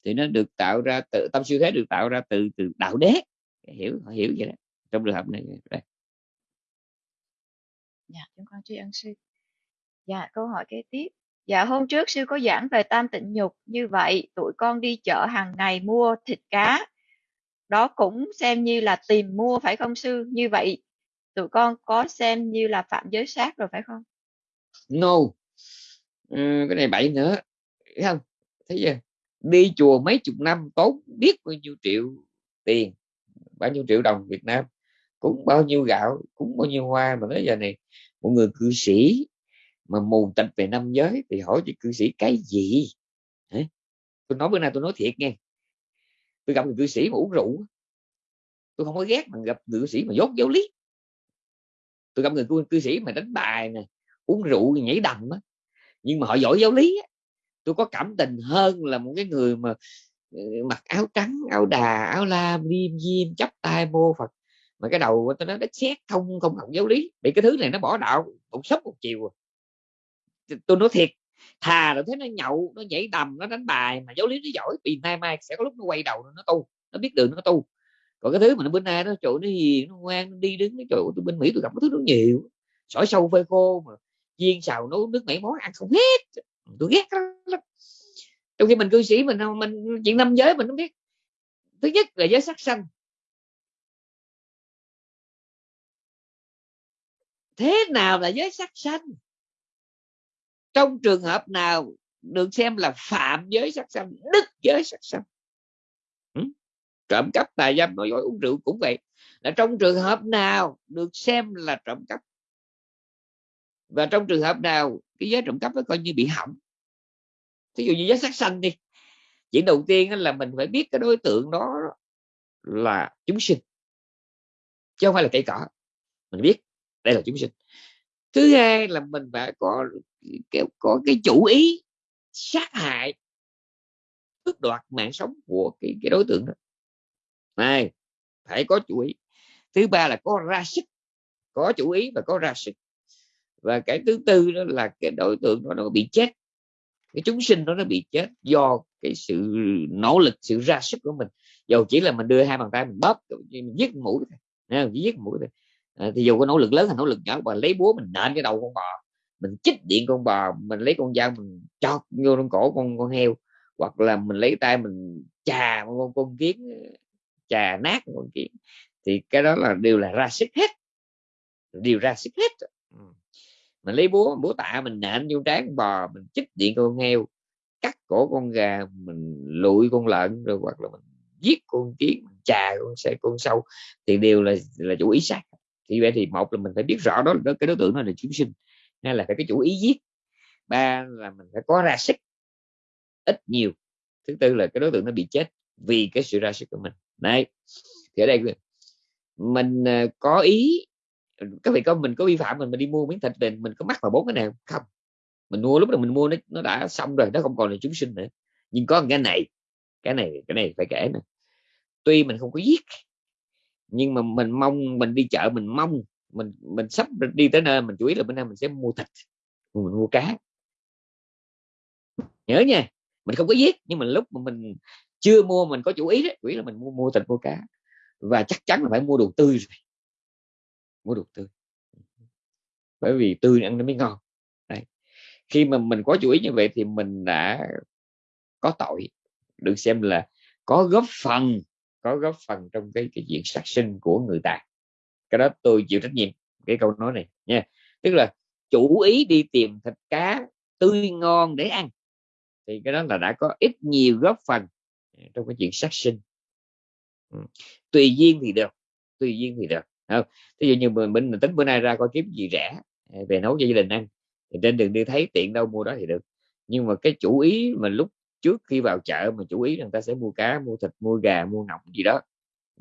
thì nó được tạo ra từ tâm siêu thế được tạo ra từ từ đạo đế. Hiểu họ hiểu vậy đó. Trong trường hợp này đây dạ chúng con tri ân sư. Dạ câu hỏi kế tiếp. Dạ hôm trước sư có giảng về tam tịnh nhục. Như vậy tụi con đi chợ hàng ngày mua thịt cá. Đó cũng xem như là tìm mua phải không sư? Như vậy tụi con có xem như là phạm giới sát rồi phải không? No. Ừ, cái này bậy nữa. Thấy không? Thấy chưa? Đi chùa mấy chục năm tốn biết bao nhiêu triệu tiền bao nhiêu triệu đồng Việt Nam cũng bao nhiêu gạo cũng bao nhiêu hoa mà tới giờ này một người cư sĩ mà mù tịch về năm giới thì hỏi cho cư sĩ cái gì? Hả? tôi nói bữa nay tôi nói thiệt nghe. Tôi gặp người cư sĩ mà uống rượu tôi không có ghét mà gặp người cư sĩ mà dốt giáo lý. Tôi gặp người cư, cư sĩ mà đánh bài nè uống rượu nhảy đầm á. Nhưng mà họ giỏi giáo lý á. Tôi có cảm tình hơn là một cái người mà ờ, mặc áo trắng áo đà áo lam liêm diêm chấp tay mô phật mà cái đầu tôi nói đất xét không không học giáo lý, bị cái thứ này nó bỏ đạo một sốc một chiều à. tôi nói thiệt, thà rồi thấy nó nhậu, nó nhảy đầm, nó đánh bài mà giáo lý nó giỏi vì nay mai sẽ có lúc nó quay đầu nó tu, nó biết đường nó tu. Còn cái thứ mà nó bên nay nó chỗ nó hiền, nó ngoan, nó đi đứng cái chỗ tôi bên mỹ tôi gặp cái thứ nó nhiều. Sỏi sâu phơi khô mà chiên xào nấu nước mẻ món ăn không hết. Tôi ghét lắm. Trong khi mình cư sĩ mình mình chuyện năm giới mình không biết. Thứ nhất là giới sắc xanh. Thế nào là giới sắc xanh trong trường hợp nào được xem là phạm giới sắc xanh đức giới sắc xanh ừ? trộm cắp tà dâm nói dối uống rượu cũng vậy. Là trong trường hợp nào được xem là trộm cắp? Và trong trường hợp nào cái giới trộm cắp nó coi như bị hỏng? Thí dụ như giới sắc xanh đi. Chuyện đầu tiên là mình phải biết cái đối tượng đó là chúng sinh, chứ không phải là cây cỏ. Mình biết đây là chúng sinh. Thứ hai là mình phải có cái có cái chủ ý sát hại, tước đoạt mạng sống của cái cái đối tượng đó. Này, phải có chủ ý. Thứ ba là có ra sức, có chủ ý và có ra sức. Và cái thứ tư đó là cái đối tượng đó nó bị chết. Cái chúng sinh đó nó bị chết do cái sự nỗ lực, sự ra sức của mình. Dầu chỉ là mình đưa hai bàn tay mình bóp mình giết mũi thôi giết mũi thôi à, thì dù có nỗ lực lớn hay nỗ lực nhỏ và lấy búa mình nện cái đầu con bò mình chích điện con bò mình lấy con dao mình chọt vô trong cổ con con heo hoặc là mình lấy tay mình chà con con kiến chà nát con kiến thì cái đó là đều là ra sức hết. Đều ra sức hết. Mình lấy búa búa tạ mình nện vô trán con bò mình chích điện con heo cắt cổ con gà mình lụi con lợn rồi hoặc là mình giết con kiến chà con xe con sâu thì đều là là chủ ý sát thì vậy thì một là mình phải biết rõ đó là cái đối tượng nó là chúng sinh hay là phải cái chủ ý giết, ba là mình phải có ra sức ít nhiều. Thứ tư là cái đối tượng nó bị chết vì cái sự ra sức của mình. Đấy. Thì ở đây mình ờ, có ý các vị có mình có vi phạm mình mình đi mua miếng thịt về mình có mắc vào bốn cái nào không? Mình mua, lúc đó mình mua nó nó đã xong rồi, nó không còn là chúng sinh nữa. Nhưng có cái này cái này cái này phải kể nè. Tuy mình không có giết nhưng mà mình mong, mình đi chợ mình mong, mình mình sắp đi tới nơi mình chú ý là bữa nay mình sẽ mua thịt, mình mua cá. Nhớ nha, mình không có giết, nhưng mà lúc mà mình chưa mua, mình có chủ ý đấy chủ ý là mình mua mua thịt, mua cá. Và chắc chắn là phải mua đồ tươi rồi. Mua đồ tươi. Bởi vì tươi ăn nó mới ngon. Đấy. khi mà mình có chủ ý như vậy thì mình đã có tội. Được xem là có góp phần có góp phần trong cái cái chuyện sát sinh của người ta. Cái đó tôi chịu trách nhiệm cái câu nói này nha. Tức là chủ ý đi tìm thịt cá tươi ngon để ăn. Thì cái đó là đã có ít nhiều góp phần à, trong cái chuyện sát sinh. Tùy duyên thì được tùy duyên thì được không? Ví dụ như mình, mình tính bữa nay ra coi kiếm gì rẻ à, về nấu cho gia đình ăn thì trên đường đi thấy tiện đâu mua đó thì được. Nhưng mà cái chủ ý mà lúc trước khi vào chợ mà chủ ý người ta sẽ mua cá mua thịt mua gà mua ngọc gì đó.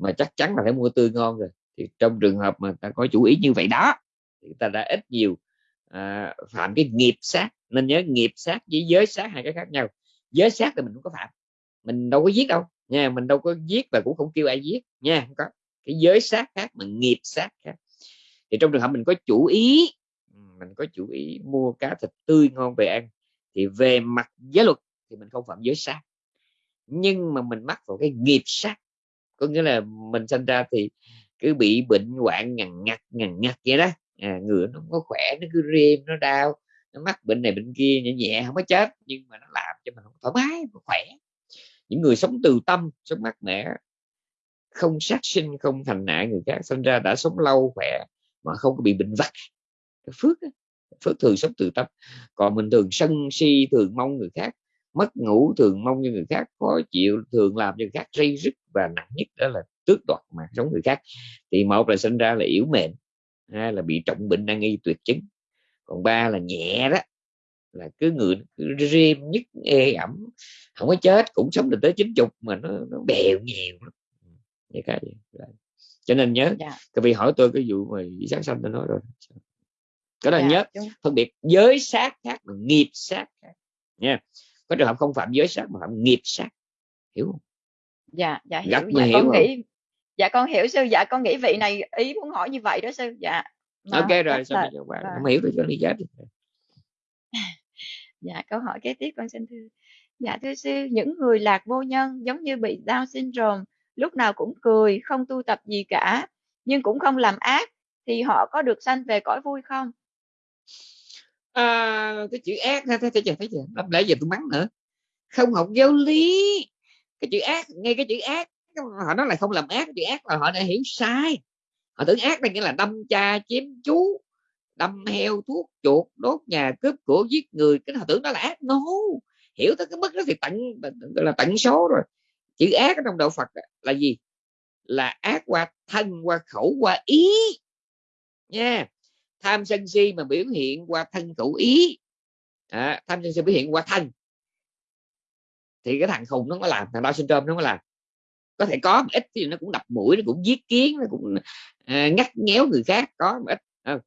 Mà chắc chắn là phải mua tươi ngon rồi. Thì trong trường hợp mà ta có chủ ý như vậy đó thì ta đã ít nhiều à, phạm cái nghiệp sát. Nên nhớ nghiệp sát với giới sát hai cái khác nhau. Giới sát thì mình không có phạm. Mình đâu có giết đâu nha. Mình đâu có giết và cũng không kêu ai giết nha. Không có. Cái giới sát khác mà nghiệp sát khác. Thì trong trường hợp mình có chủ ý mình có chủ ý mua cá thịt tươi ngon về ăn thì về mặt giới luật thì mình không phạm giới sát. Nhưng mà mình mắc vào cái nghiệp sát có nghĩa là mình sinh ra thì cứ bị bệnh hoạn ngằn ngặt ngằn ngặt vậy đó. À, người nó không có khỏe nó cứ rêm nó đau nó mắc bệnh này bệnh kia nhẹ nhẹ không có chết nhưng mà nó làm cho mình không thoải mái không khỏe. Những người sống từ tâm sống mát mẻ không sát sinh không thành nạn người khác sinh ra đã sống lâu khỏe mà không có bị bệnh vặt. Phước phước thường sống từ tâm. Còn mình thường sân si thường mong người khác mất ngủ thường mong như người khác khó chịu thường làm cho người khác rây rứt và nặng nhất đó là tước đoạt mạng sống người khác. Thì một là sinh ra là yếu mệnh hai là bị trọng bệnh nan y tuyệt chứng. Còn ba là nhẹ đó là cứ người cứ rêm nhất ê ẩm không có chết cũng sống được tới chín chục mà nó, nó bèo nhiều vậy cái gì? Cho nên nhớ dạ. các vị hỏi tôi cái vụ mà sát sanh tôi nói rồi. Cái đó dạ, nhớ đúng. phân biệt giới sát khác và nghiệp sát khác nha có trường hợp không phạm giới sát mà phạm nghiệp sát hiểu không? Dạ dạ hiểu, Gắt dạ, hiểu con không? nghĩ dạ con hiểu sư dạ con nghĩ vị này ý muốn hỏi như vậy đó sư. Dạ mà ok rồi xong rồi? qua không hiểu tôi cho lý giải [LAUGHS] dạ câu hỏi kế tiếp con xin thưa. Dạ thưa sư những người lạc vô nhân giống như bị Down syndrome lúc nào cũng cười không tu tập gì cả nhưng cũng không làm ác thì họ có được sanh về cõi vui không à, cái chữ ác thấy thấy chưa thấy chưa lắm lẽ giờ tôi mắng nữa. Không học giáo lý. Cái chữ ác ngay cái chữ ác họ nói là không làm ác chữ ác là họ đã hiểu sai. Họ tưởng ác là nghĩa là đâm cha chém chú đâm heo thuốc chuột đốt nhà cướp của giết người. Cái họ tưởng đó là ác. No hiểu tới cái mức đó thì tận là tận số rồi. Chữ ác trong đạo Phật là gì? Là ác qua thân qua khẩu qua ý. Nha tham sân si mà biểu hiện qua thân khẩu ý. À, tham sân si biểu hiện qua thân. Thì cái thằng khùng nó có làm thằng đau syndrome nó có làm. Có thể có ít thì nó cũng đập mũi nó cũng giết kiến nó cũng à, ngắt nhéo người khác có ít. À,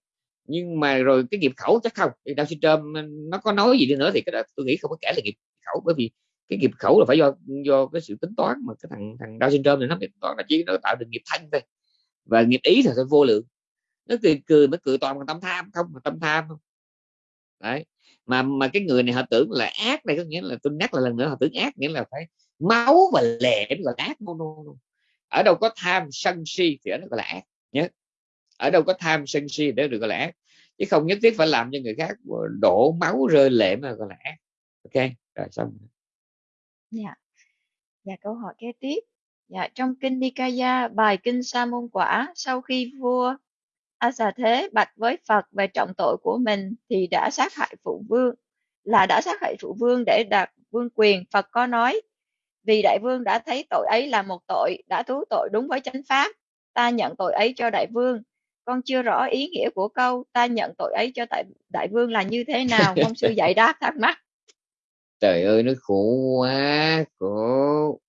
nhưng mà rồi cái nghiệp khẩu chắc không thì đau syndrome nó có nói gì đi nữa thì cái đó tôi nghĩ không có kể là nghiệp khẩu bởi vì cái nghiệp khẩu là phải do do cái sự tính toán mà cái thằng thằng đau syndrome này nó tính toán là chỉ nó tạo được nghiệp thanh thôi. Và nghiệp ý thì vô lượng nó cười cười nó cười toàn bằng tâm tham không mà tâm tham không đấy mà mà cái người này họ tưởng là ác này có nghĩa là tôi nhắc lại lần nữa họ tưởng ác nghĩa là phải máu và lệ mới gọi là ác no, no, no. ở đâu có tham sân si thì ở đó gọi là ác nhé ở đâu có tham sân si để được gọi là ác. Chứ không nhất thiết phải làm cho người khác đổ máu rơi lệ mà gọi là ác. Ok rồi xong dạ. Dạ câu hỏi kế tiếp. Dạ trong kinh Nikaya bài kinh Sa môn quả sau khi vua A xà thế, bạch với Phật về trọng tội của mình thì đã sát hại phụ vương, là đã sát hại phụ vương để đạt vương quyền. Phật có nói, vì đại vương đã thấy tội ấy là một tội, đã thú tội đúng với chánh pháp, ta nhận tội ấy cho đại vương. Con chưa rõ ý nghĩa của câu, ta nhận tội ấy cho tại, đại vương là như thế nào? Mong sư dạy đáp thắc mắc. [LAUGHS] Trời ơi, nó khổ quá, khổ.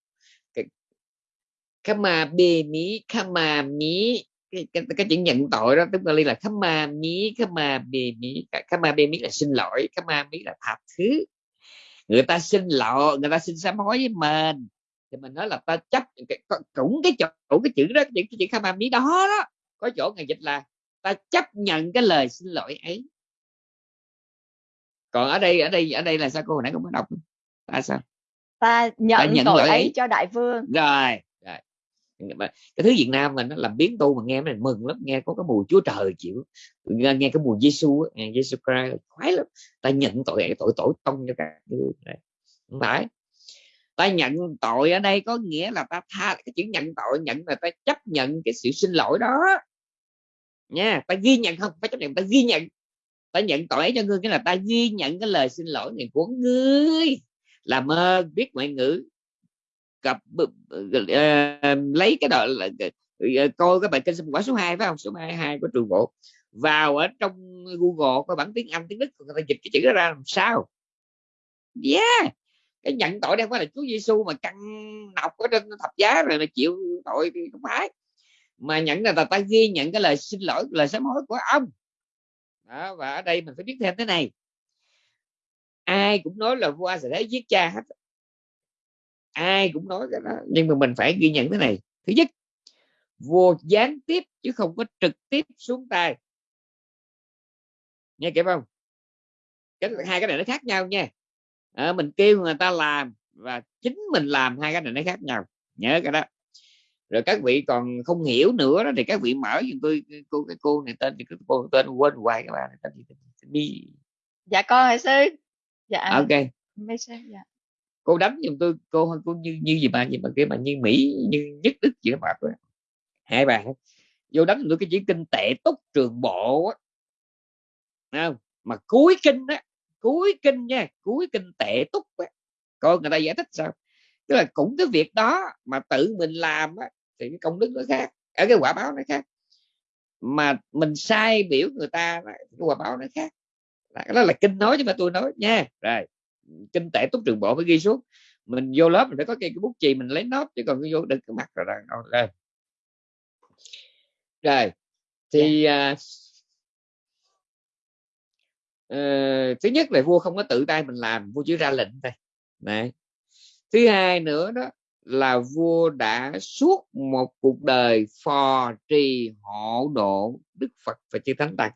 Kama bê mí kama mí cái, cái, cái chữ nhận tội đó tức là là khama mí khama bì mí khama bì mí là xin lỗi khama mí là tha thứ. Người ta xin lỗi người ta xin sám hối với mình. Thì mình nói là ta chấp cũng cái chỗ cái chữ đó những cái chữ khama mí đó đó có chỗ ngày dịch là ta chấp nhận cái lời xin lỗi ấy. Còn ở đây ở đây ở đây là sao cô hồi nãy không có đọc? Ta sao? Ta nhận, ta nhận tội ấy, ấy. cho đại vương. Rồi cái thứ Việt Nam mình nó làm biến tu mà nghe mình mừng lắm nghe có cái mùi Chúa trời chịu nghe, nghe cái mùi Giêsu nghe Giêsu Christ khoái lắm. Ta nhận tội tội tội tông cho cả không phải. Ta nhận tội ở đây có nghĩa là ta tha cái chữ nhận tội nhận là ta chấp nhận cái sự xin lỗi đó. Nha ta ghi nhận không? Phải chấp nhận ta ghi nhận. Ta nhận tội cho ngươi cái là ta ghi nhận cái lời xin lỗi này của ngươi. Làm ơn biết ngoại ngữ cập uh, ờ, lấy cái đoạn là uh, coi cái bài kinh quả số 2 phải không? Số 22 của trường bộ. Vào ở trong Google có bản tiếng Anh tiếng Đức người ta dịch cái chữ đó ra làm sao? Yeah! Cái nhận tội đây phải là Chúa Giêsu mà căng nọc ở trên thập giá rồi mà chịu tội thì không phải. Mà nhận là ta ghi nhận cái lời xin lỗi lời sám hối của ông. Đó, và ở đây mình phải biết thêm thế này. Ai cũng nói là vua sẽ thấy giết cha hết ai cũng nói cái đó. Nhưng mà mình phải ghi nhận thế này. Thứ nhất vua gián tiếp chứ không có trực tiếp xuống tay. Nghe kịp không? Cái hai cái này nó khác nhau nha. À, mình kêu người ta làm và chính mình làm hai cái này nó khác nhau. Nhớ cái đó. Rồi các vị còn không hiểu nữa đó thì các vị mở giùm tôi cô cái cô này tên cái cô tên quên hoài các bạn tên gì dạ con hả sư dạ. Ok. Dạ cô đánh giùm tôi, cô cô như như gì mà gì mà kia mà như mỹ, như nhất đức gì đó mà hai bạn vô đánh tôi cái chữ kinh tệ túc trường bộ á. Không? Mà cuối kinh á, cuối kinh nha, cuối kinh tệ túc á. Coi người ta giải thích sao? Tức là cũng cái việc đó mà tự mình làm á, thì cái công đức nó khác, ở cái quả báo nó khác. Mà mình sai biểu người ta cái quả báo nó khác. Đó là kinh nói chứ mà tôi nói nha. Rồi kinh tệ túc trường bộ mới ghi xuống. Mình vô lớp mình phải có cái, cái bút chì mình lấy nốt chứ còn cái vô đừng cái mặt rồi đâu lên rồi. Thì uh, uh, thứ nhất là vua không có tự tay mình làm vua chỉ ra lệnh thôi. Này thứ hai nữa đó là vua đã suốt một cuộc đời phò trì hộ độ đức phật và chư thánh tăng.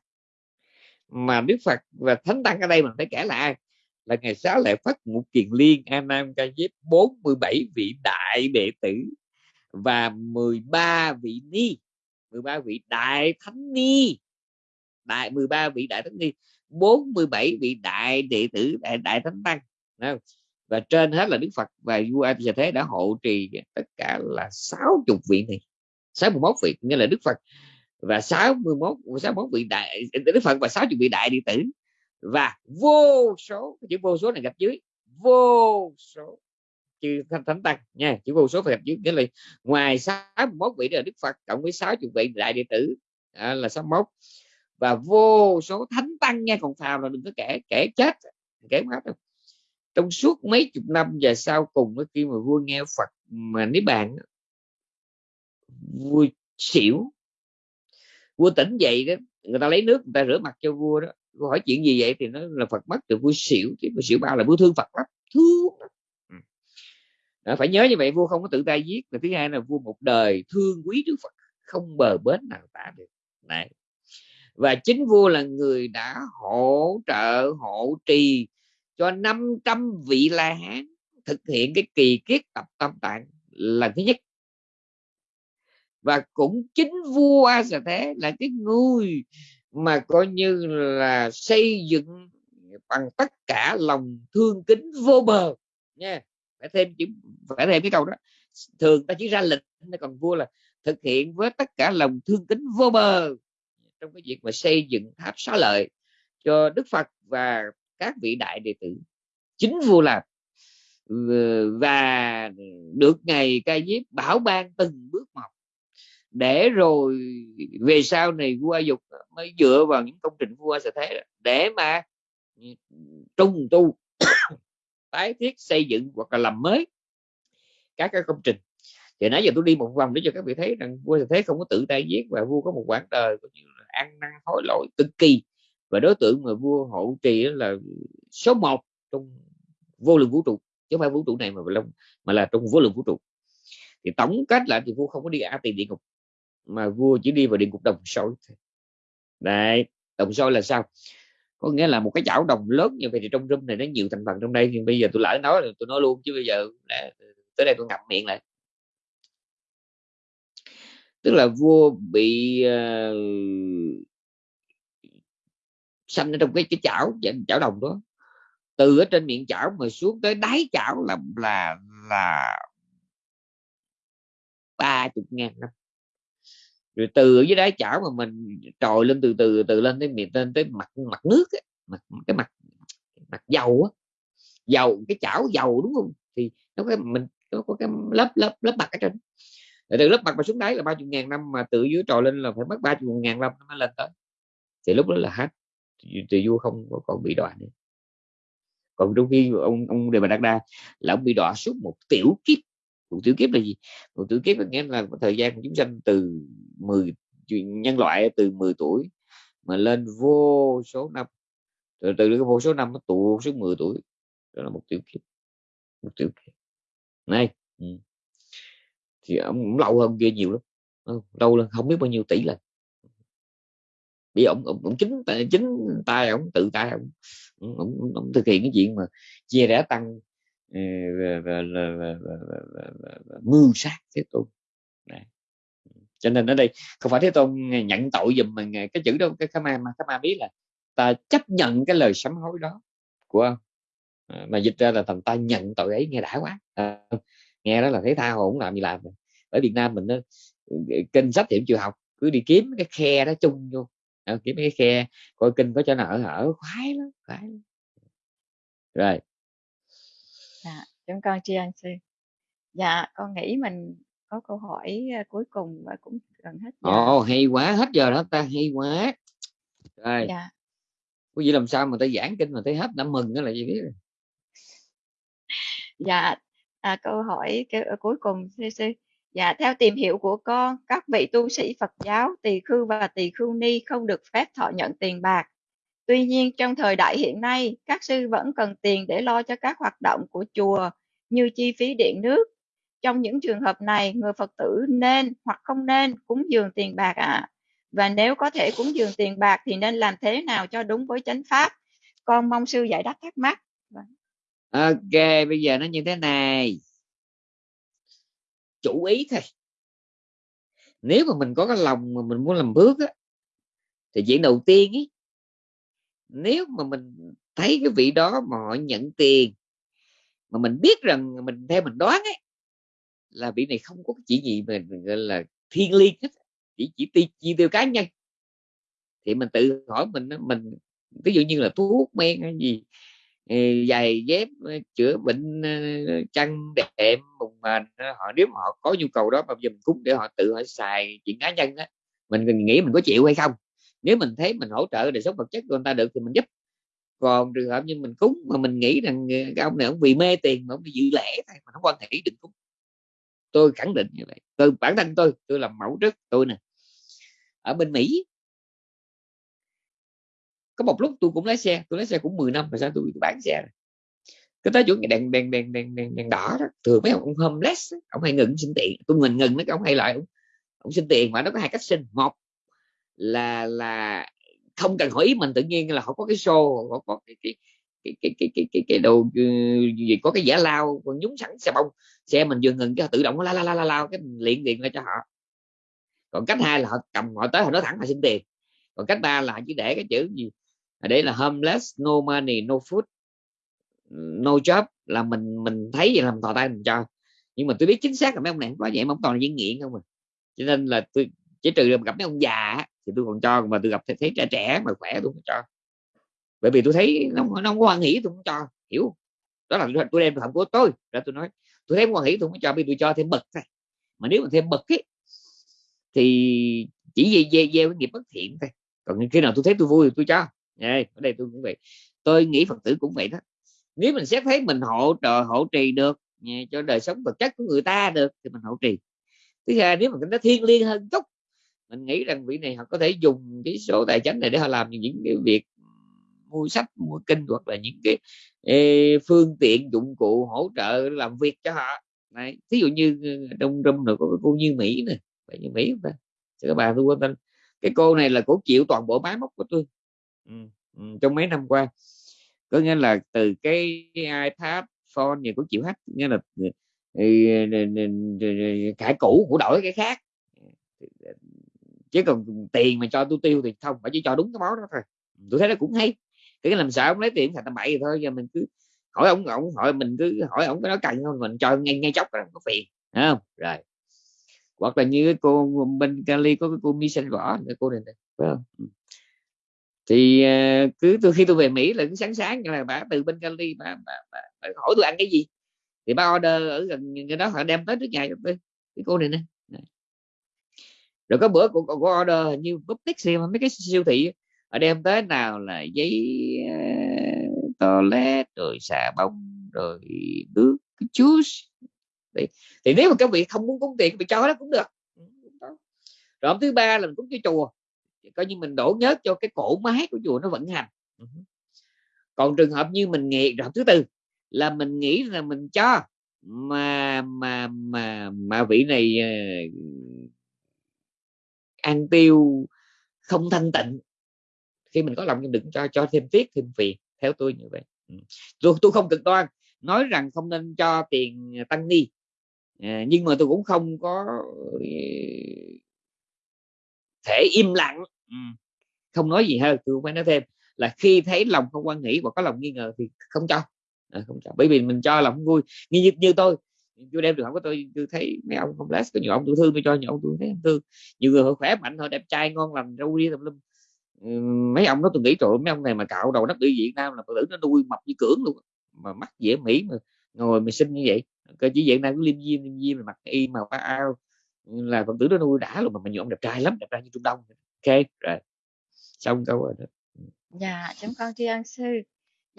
Mà đức phật và thánh tăng ở đây mình phải kể là ai là ngày sáu lệ phát ngũ kiền liên a nam ca diếp 47 vị đại đệ tử và 13 vị ni. 13 vị đại thánh ni. Đại 13 vị đại thánh ni. 47 vị đại đệ tử đại, đại thánh tăng. Và trên hết là Đức Phật và vua A Di Thế đã hộ trì tất cả là 60 vị này. 61 vị nghĩa là Đức Phật. Và 61 61 vị đại Đức Phật và 60 vị đại đệ tử và vô số chữ vô số này gặp dưới vô số chữ thánh, thánh tăng nha chữ vô số phải gặp dưới nghĩa là ngoài 61 vị là Đức Phật cộng với 60 vị đại đệ tử à, là 61 và vô số thánh tăng nha còn phàm là đừng có kể kể chết kể hết đâu. Trong suốt mấy chục năm và sau cùng khi mà vua nghe Phật mà nếu bạn vua xỉu vua tỉnh dậy đó người ta lấy nước người ta rửa mặt cho vua đó hỏi chuyện gì vậy? Thì nó là Phật mất từ vua xỉu chứ vui xỉu bao là vua thương Phật lắm thương ừ. đó, phải nhớ như vậy vua không có tự tay giết và thứ hai là vua một đời thương quý Đức Phật không bờ bến nào tả được. Này và chính vua là người đã hỗ trợ hộ trì cho 500 vị la hán thực hiện cái kỳ kiết tập tâm tạng là thứ nhất. Và cũng chính vua A Xà Thế là cái người mà coi như là xây dựng bằng tất cả lòng thương kính vô bờ, nha. Phải thêm chữ phải thêm cái câu đó. Thường ta chỉ ra lệnh còn vua là thực hiện với tất cả lòng thương kính vô bờ. Trong cái việc mà xây dựng tháp xá lợi cho Đức Phật và các vị đại đệ tử, chính vua làm. Và được ngày ca diếp bảo ban từng bước một để rồi về sau này vua dục mới dựa vào những công trình vua sẽ thế để mà ừ, trung tu [COUGHS] tái thiết xây dựng hoặc là làm mới các cái công trình. Thì nãy giờ tôi đi một vòng để cho các vị thấy rằng vua thế không có tự tay giết và vua có một quãng đời có như là ăn năn hối lỗi cực kỳ. Và đối tượng mà vua hộ trì là số 1 trong vô lượng vũ trụ chứ không phải vũ trụ này mà là, mà là trong vô lượng vũ trụ. Thì tổng kết lại thì vua không có đi a tiền địa ngục mà vua chỉ đi vào địa ngục đồng sôi đấy đồng sôi là sao? Có nghĩa là một cái chảo đồng lớn như vậy thì trong room này nó nhiều thành phần trong đây nhưng bây giờ tôi lỡ nói tôi nói luôn chứ bây giờ tới đây tôi ngậm miệng lại. Tức là vua bị uh, sanh ở trong cái cái chảo chảo đồng đó. Từ ở trên miệng chảo mà xuống tới đáy chảo là là là ba chục ngàn năm rồi từ ở dưới đáy chảo mà mình trồi lên từ từ từ lên tới miệng lên tới mặt mặt nước ấy, mặt cái mặt mặt dầu á. Dầu cái chảo dầu đúng không? Thì nó có mình nó có cái lớp lớp lớp mặt ở trên. Rồi từ lớp mặt mà xuống đáy là ba chục ngàn năm mà từ dưới trồi lên là phải mất ba chục ngàn năm nó mới lên tới. Thì lúc đó là hết thì vua không còn bị đọa nữa. Còn trong khi ông ông đề bà đắc đa là ông bị đọa suốt một tiểu kiếp một tiểu kiếp là gì? Một tiểu kiếp là nghĩa là thời gian của chúng sanh từ 10 nhân loại từ 10 tuổi mà lên vô số năm. Từ từ cái vô số năm nó tụ số 10 tuổi đó là một tiểu kiếp. Một tiểu kiếp. Này ừ. thì ông, lâu hơn kia nhiều lắm lâu lên không biết bao nhiêu tỷ lần. Bị ông ông, ông chính chính tay ông tự tay ông, ông, ông, ông thực hiện cái chuyện mà chia rẽ tăng và, và, và, và, và, và, và, và mưu sát thế tôn. Đấy. cho nên ở đây không phải thế tôn nhận tội dùm mà cái chữ đâu cái kama mà kama biết là ta chấp nhận cái lời sám hối đó của ông. À, mà dịch ra là thằng ta nhận tội ấy nghe đã quá. À, nghe đó là thấy tha hồ cũng làm gì làm. Ở Việt Nam mình ờ, kinh sách thì chưa học cứ đi kiếm cái khe đó chung vô. À, kiếm cái khe coi kinh có cho nào ở ở khoái lắm khoái lắm. Rồi dạ chúng con tri ân sư. Dạ con nghĩ mình có câu hỏi à, cuối cùng và cũng gần hết giờ. Ồ hay quá hết giờ đó ta? Hay quá. Rồi. Dạ. có gì làm sao mà ta giảng kinh mà thấy hết đã mừng đó là gì biết dạ à, câu hỏi cái, cuối cùng sư sư. Dạ, theo tìm hiểu của con, các vị tu sĩ Phật giáo, tỳ khưu và tỳ khưu ni không được phép thọ nhận tiền bạc. Tuy nhiên, trong thời đại hiện nay, các sư vẫn cần tiền để lo cho các hoạt động của chùa như chi phí điện nước. Trong những trường hợp này, người Phật tử nên hoặc không nên cúng dường tiền bạc ạ. À. Và nếu có thể cúng dường tiền bạc thì nên làm thế nào cho đúng với chánh pháp? Con mong sư giải đáp thắc mắc. Ok, bây giờ nó như thế này chủ ý thôi nếu mà mình có cái lòng mà mình muốn làm bước á thì chuyện đầu tiên ấy nếu mà mình thấy cái vị đó mà họ nhận tiền mà mình biết rằng mình theo mình đoán ấy là vị này không có chỉ gì mà gọi là thiên liêng hết chỉ chỉ ti, chi tiêu cá nhân. Thì mình tự hỏi mình mình ví dụ như là thuốc men hay gì ờ, giày dép ờ, chữa bệnh ờ, chăn đệm mùng mền họ nếu mà họ có nhu cầu đó mà giờ mình cúng để họ tự họ xài chuyện cá nhân á mình nghĩ mình có chịu hay không? Nếu mình thấy mình hỗ trợ đời sống vật chất của người ta được thì mình giúp. Còn trường hợp như mình cúng mà mình nghĩ rằng ờ, cái ông này ông vì mê tiền mà ông bị dự lễ thôi mà không quan hệ đừng cúng. Tôi khẳng định như vậy. Tôi bản thân tôi tôi làm mẫu trước tôi nè. Ở bên mỹ có một lúc tôi cũng lái xe tôi lái xe cũng 10 năm mà sao tôi bán xe rồi. Cái tới chỗ đèn đèn đèn đèn đèn, đèn đỏ đó thường mấy ông homeless ông hay ngừng xin tiền. Tôi mình ngừng mấy ông hay lại ông, ông xin tiền mà nó có hai cách xin một là là không cần hỏi ý mình tự nhiên là họ có cái show họ có cái cái cái cái cái cái, cái, cái đồ ừ, gì có cái giả lao còn nhúng sẵn xe bông xe mình vừa ngừng cái tự động la la la la la cái mình liền tiền ra cho họ. Còn cách hai là họ cầm họ tới họ nói thẳng là xin tiền. Còn cách ba là chỉ để cái chữ gì đấy là homeless no money no food no job là mình mình thấy vậy làm thò tay mình cho. Nhưng mà tôi biết chính xác là mấy ông này có vậy mà ông toàn là diễn nghiện không à. Cho nên là tôi chỉ trừ gặp mấy ông già thì tôi còn cho mà tôi gặp thấy trẻ trẻ mà khỏe tôi không cho. Bởi vì tôi thấy nó, nó không có quan hỷ tôi không cho hiểu đó là tôi đem phạm của tôi ra tôi nói. Tôi thấy quan hỷ tôi không cho vì tôi cho thêm bậc thôi. Mà nếu mà thêm bậc ấy thì chỉ gieo gieo về cái nghiệp bất thiện thôi. Còn khi nào tôi thấy tôi vui thì tôi cho. Đây ở đây tôi cũng vậy. Tôi nghĩ phật tử cũng vậy đó. Nếu mình xét thấy mình hỗ trợ hỗ trì được cho đời sống vật chất của người ta được thì mình hỗ trì. Thứ hai nếu mà nó thiên liêng hơn chút mình nghĩ rằng vị này họ có thể dùng cái số tài chính này để họ làm những cái việc mua sách mua kinh hoặc là những cái ê, phương tiện dụng cụ hỗ trợ làm việc cho họ này ví dụ như trong trong rồi có cái cô như mỹ nè phải như mỹ không ta các bà tôi quan tâm cái cô này là cổ chịu toàn bộ máy móc của tôi ừ, ừ, trong mấy năm qua có nghĩa là từ cái ipad phone gì cũng chịu hết nghĩa là cải cũ của đổi cái khác chứ còn tiền mà cho tôi tiêu thì không phải chỉ cho đúng cái món đó thôi. Tôi thấy nó cũng hay. Cái làm sao ông lấy tiền thành tầm bậy thôi giờ mình cứ hỏi ông ông hỏi mình cứ hỏi ông cái đó cần không mình cho ngay ngay chốc đó có phiền không? Rồi. Hoặc là như cái cô bên Cali có cái cô mi xanh vỏ cái cô này, này phải không? Ừ. Thì à, cứ từ khi tôi về Mỹ là cứ sáng sáng là bà từ bên Cali bà, bà, bà, bà hỏi tôi ăn cái gì. Thì ba order ở gần cái đó họ đem tới trước nhà cho tôi cái cô này nè rồi có bữa cũng có order như búp tích mấy cái siêu thị ở đem tới nào là giấy uh, toilet rồi xà bông rồi nước cái juice. Thì, thì nếu mà các vị không muốn cúng tiền bị cho đó cũng được. Ừ, rồi thứ ba là mình cúng cho chùa. Coi như mình đổ nhớt cho cái cổ máy của chùa nó vận hành. Ừ. Còn trường hợp như mình nghĩ rồi thứ tư là mình nghĩ là mình cho. Mà mà mà mà vị này ờ, an ăn tiêu không thanh tịnh. Khi mình có lòng nhưng đừng cho cho thêm tiếc thêm phiền theo tôi như vậy. Ừ. Tôi tôi không cực đoan nói rằng không nên cho tiền tăng ni. Ờ, nhưng mà tôi cũng không có ờ, thể im lặng. Ừ. Không nói gì hơn tôi phải nói thêm. Là khi thấy lòng không quan nghĩ và có lòng nghi ngờ thì không cho. À, không cho. Bởi vì mình cho lòng vui. Như như tôi tôi đem trường hợp của tôi tôi thấy mấy ông không lát có nhiều ông tôi thương tôi cho, nhiều ông tôi thấy thương nhiều người họ khỏe mạnh, họ đẹp trai, ngon lành, râu đi tùm lum. Mấy ông đó tôi nghĩ trời mấy ông này mà cạo đầu đất đi Việt Nam là tử nó nuôi mập như cưỡng luôn mà mắt dễ mỹ mà ngồi mà xinh như vậy. Cơ chỉ Việt Nam cứ liêm diêm liêm diêm mặc y màu ao là phật tử nó nuôi đã luôn mà mình nhiều ông đẹp trai lắm, đẹp trai như Trung Đông. Ok, rồi, xong câu rồi đó. Dạ chúng con tri ân sư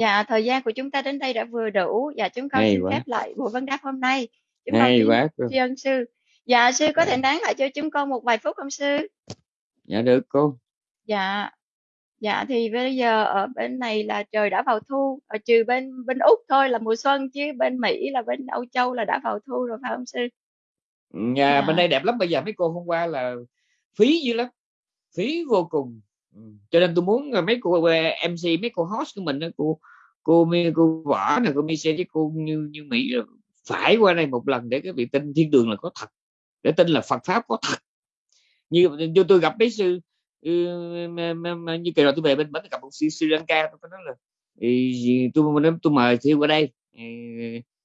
dạ thời gian của chúng ta đến đây đã vừa đủ dạ chúng con Hay xin quá. phép lại buổi vấn đáp hôm nay chúng Hay quá tri ân sư dạ sư có dạ. thể nán lại cho chúng con một vài phút không sư dạ được cô Dạ. Dạ thì bây giờ ở bên này là trời đã vào thu, ở trừ bên bên Úc thôi là mùa xuân chứ bên Mỹ là bên Âu Châu là đã vào thu rồi phải không sư? Nhà dạ. bên đây đẹp lắm bây giờ mấy cô hôm qua là phí dữ lắm. Phí vô cùng. Cho nên tôi muốn mấy cô MC mấy cô host của mình cô cô cô võ này cô Michelle với cô như như Mỹ phải qua đây một lần để cái việc tin thiên đường là có thật để tin là Phật pháp có thật như, như tôi gặp mấy sư Ừ, như kỳ rồi tôi về bên bến gặp một sư Sri Lanka tôi nói là tôi tôi, tôi mời thiêu qua đây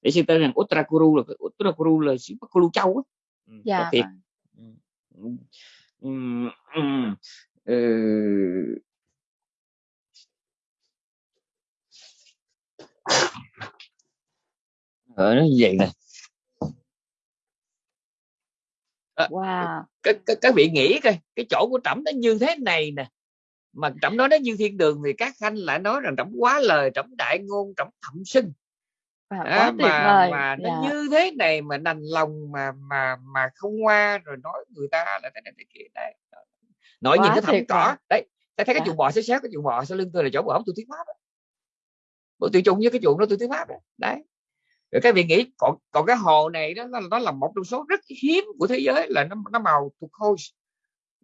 để xem tên rằng Uttarakuru là Uttarakuru là xứ Bắc Lu Châu á ừ, dạ thiệt vâng. ừ, ở nó như vậy nè. Wow. các, các, các vị nghĩ coi cái chỗ của trẫm nó như thế này nè. Mà trẫm nói nó như thiên đường thì các khanh lại nói rằng trẫm quá lời trẫm đại ngôn trẫm thậm sinh. À, à, mà mà nó dạ. như thế này mà nành lòng mà mà mà không qua rồi nói người ta là thế này thế kia. Đấy nói nhìn cái thầm cỏ. đấy ta thấy cái dạ. chuồng bò xéo xéo cái chuồng bò sau lưng tôi là chỗ bò tôi thuyết pháp bộ tôi chung với cái chuồng đó tôi thuyết pháp đấy, đấy. Rồi các vị nghĩ còn còn cái hồ này đó nó, nó là một trong số rất hiếm của thế giới là nó nó màu thuộc khôi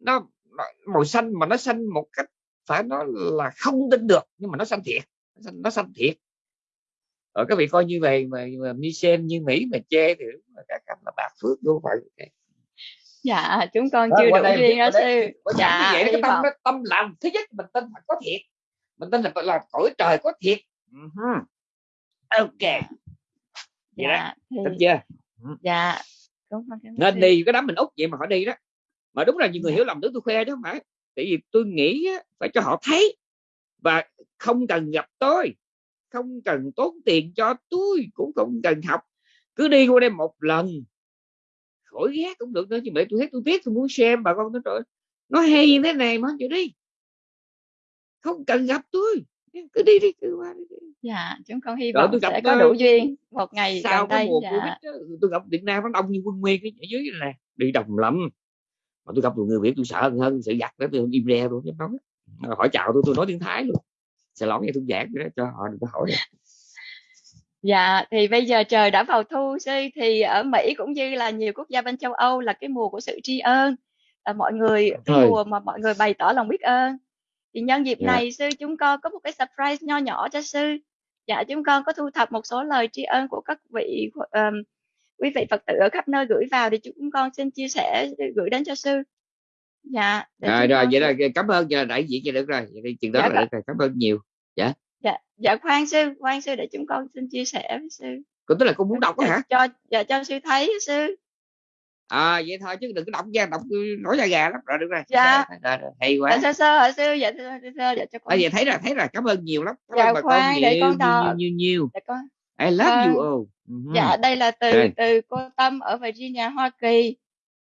nó, nó màu xanh mà nó xanh một cách phải nói là không tin được nhưng mà nó xanh thiệt nó xanh, nó xanh thiệt. Ở các vị coi như vậy mà, mà Michel như Mỹ mà chê thì các anh là bạc phước vô phải dạ chúng con đó, chưa đủ duyên đó sư. Dạ vậy cái tâm tâm làm thứ nhất mình tin là có thiệt. Mình tin là là cõi trời có thiệt uh-huh. ok. Vậy dạ, đó thì... chưa? Dạ đúng nên đi cái đám mình út vậy mà họ đi đó. Mà đúng là nhiều người dạ. hiểu lầm tôi khoe không phải. Tại vì tôi nghĩ phải cho họ thấy. Và không cần gặp tôi. Không cần tốn tiền cho tôi. Cũng không cần học. Cứ đi qua đây một lần. Khỏi ghét cũng được nữa chứ mẹ tôi thấy tôi tiếc tôi muốn xem bà con nó trời nó hay thế này mà chịu đi. Không cần gặp tôi cứ đi đi cứ qua đi, dạ chúng con hy vọng sẽ có đủ duyên một ngày sau cái mùa dạ. covid đó, tôi gặp Việt Nam nó đông như quân nguyên ở dưới này đi đồng lắm. Mà tôi gặp một người việt tôi sợ hơn sự giặt đó tôi im re luôn chứ nói. Hỏi chào tôi tôi nói tiếng thái luôn. Sẽ lỏng nghe tôi giảng đó cho họ đừng có hỏi. Dạ, thì bây giờ trời đã vào thu sư thì ở Mỹ cũng như là nhiều quốc gia bên châu Âu là cái mùa của sự tri ân. Là mọi người cái mùa mà mọi người bày tỏ lòng biết ơn thì nhân dịp Dạ. này sư chúng con có một cái surprise nho nhỏ cho sư. Dạ chúng con có thu thập một số lời tri ân của các vị ờm, quý vị Phật tử ở khắp nơi gửi vào thì chúng con xin chia sẻ gửi đến cho sư. Dạ để rồi vậy là cảm ơn là đại diện cho được rồi. Vậy chừng đó Dạ, là được rồi cảm ơn nhiều. Dạ. Dạ khoan sư khoan sư để chúng con xin chia sẻ với sư. Cũng tức là con muốn đọc đó Dạ, hả? cho dạ cho sư thấy sư à vậy thôi chứ đừng có đọc ra đọc nổi da gà lắm rồi được rồi Dạ. Rồi, rồi, rồi, hay dạ quá sơ sơ hả sư dạ sơ sơ, sơ dạ cho con à, vậy thấy rồi thấy rồi cảm ơn nhiều lắm cảm Dạ, ơn bà con khoan, để nhiều con nhiều, đọc. nhiều nhiều nhiều dạ con I love you Vâng. all Mhm. Dạ, đây là từ Rồi. từ cô Tâm ở Virginia, Hoa Kỳ.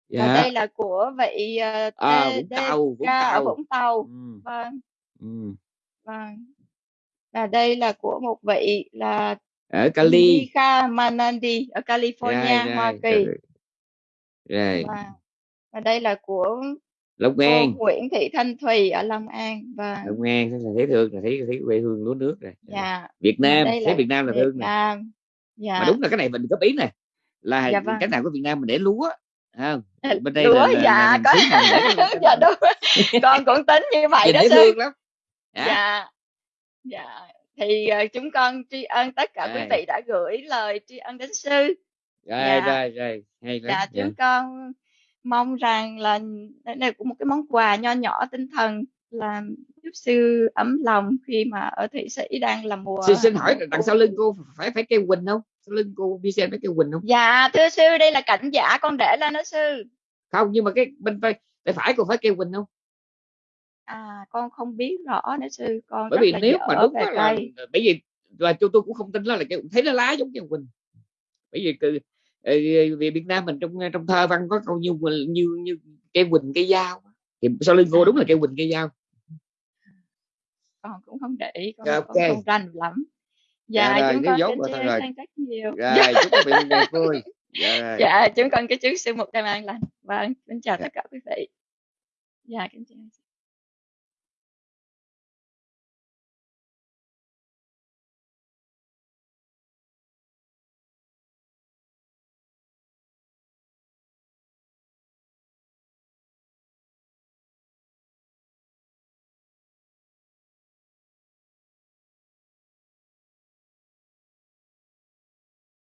Và dạ đây là của vị uh, à, Vũng Tàu Vũng ở Tàu Vũng Tàu. Ừ, Vâng, ừ. vâng. Và đây là của một vị là ở Cali Indika Manandi ở California, Rồi, Hoa rồi, Kỳ. Rồi. Và, và đây là của Long cô An Nguyễn Thị Thanh Thùy ở Long An. Và Long An là thấy thương là thấy thấy quê hương lúa nước rồi dạ, Việt Nam thấy Việt Nam là Việt thương nè Nam. Dạ. mà đúng là cái này mình góp ý nè là Dạ vâng. cái nào của Việt Nam mình để lúa không bên đây Lúa, là, là, dạ, là có- [LAUGHS] dạ đúng. Con cũng tính như [LAUGHS] vậy đó sư. lắm Dạ. dạ dạ thì ờ, chúng con tri ân tất cả quý vị đã gửi lời tri ân đến sư rồi Dạ. rồi rồi hay lắm dạ dạ. chúng con mong rằng là đây là cũng một cái món quà nho nhỏ tinh thần làm giúp sư ấm lòng khi mà ở thụy sĩ đang là mùa xin, xin hỏi mùa đằng sau lưng cô phải phải kêu quỳnh không? Sau lưng cô đi xem phải kêu quỳnh không? Dạ thưa sư đây là cảnh giả con để lên đó sư. Không nhưng mà cái bên phải tay phải cô phải kêu quỳnh không? À con không biết rõ nữa sư con bởi rất vì là nếu dở mà đúng về á là cây bởi vì là tôi tôi cũng không tin đó là kêu thấy nó lá giống kêu quỳnh. Bởi vì ờ, vì Việt Nam mình trong trong thơ văn có câu như như như cây quỳnh cây dao thì sau lưng cô đúng là cây quỳnh cây dao. Con cũng không để ý con, Dạ, con ok. không rành lắm. Dạ dạ rồi, chúng con dốt rồi. Rồi. rất nhiều. Rồi chúc quý vị ngày vui. [LAUGHS] Dạ, dạ chúng con kính chúc sư một đêm an lành. Vâng kính chào tất cả quý vị. Dạ kính chào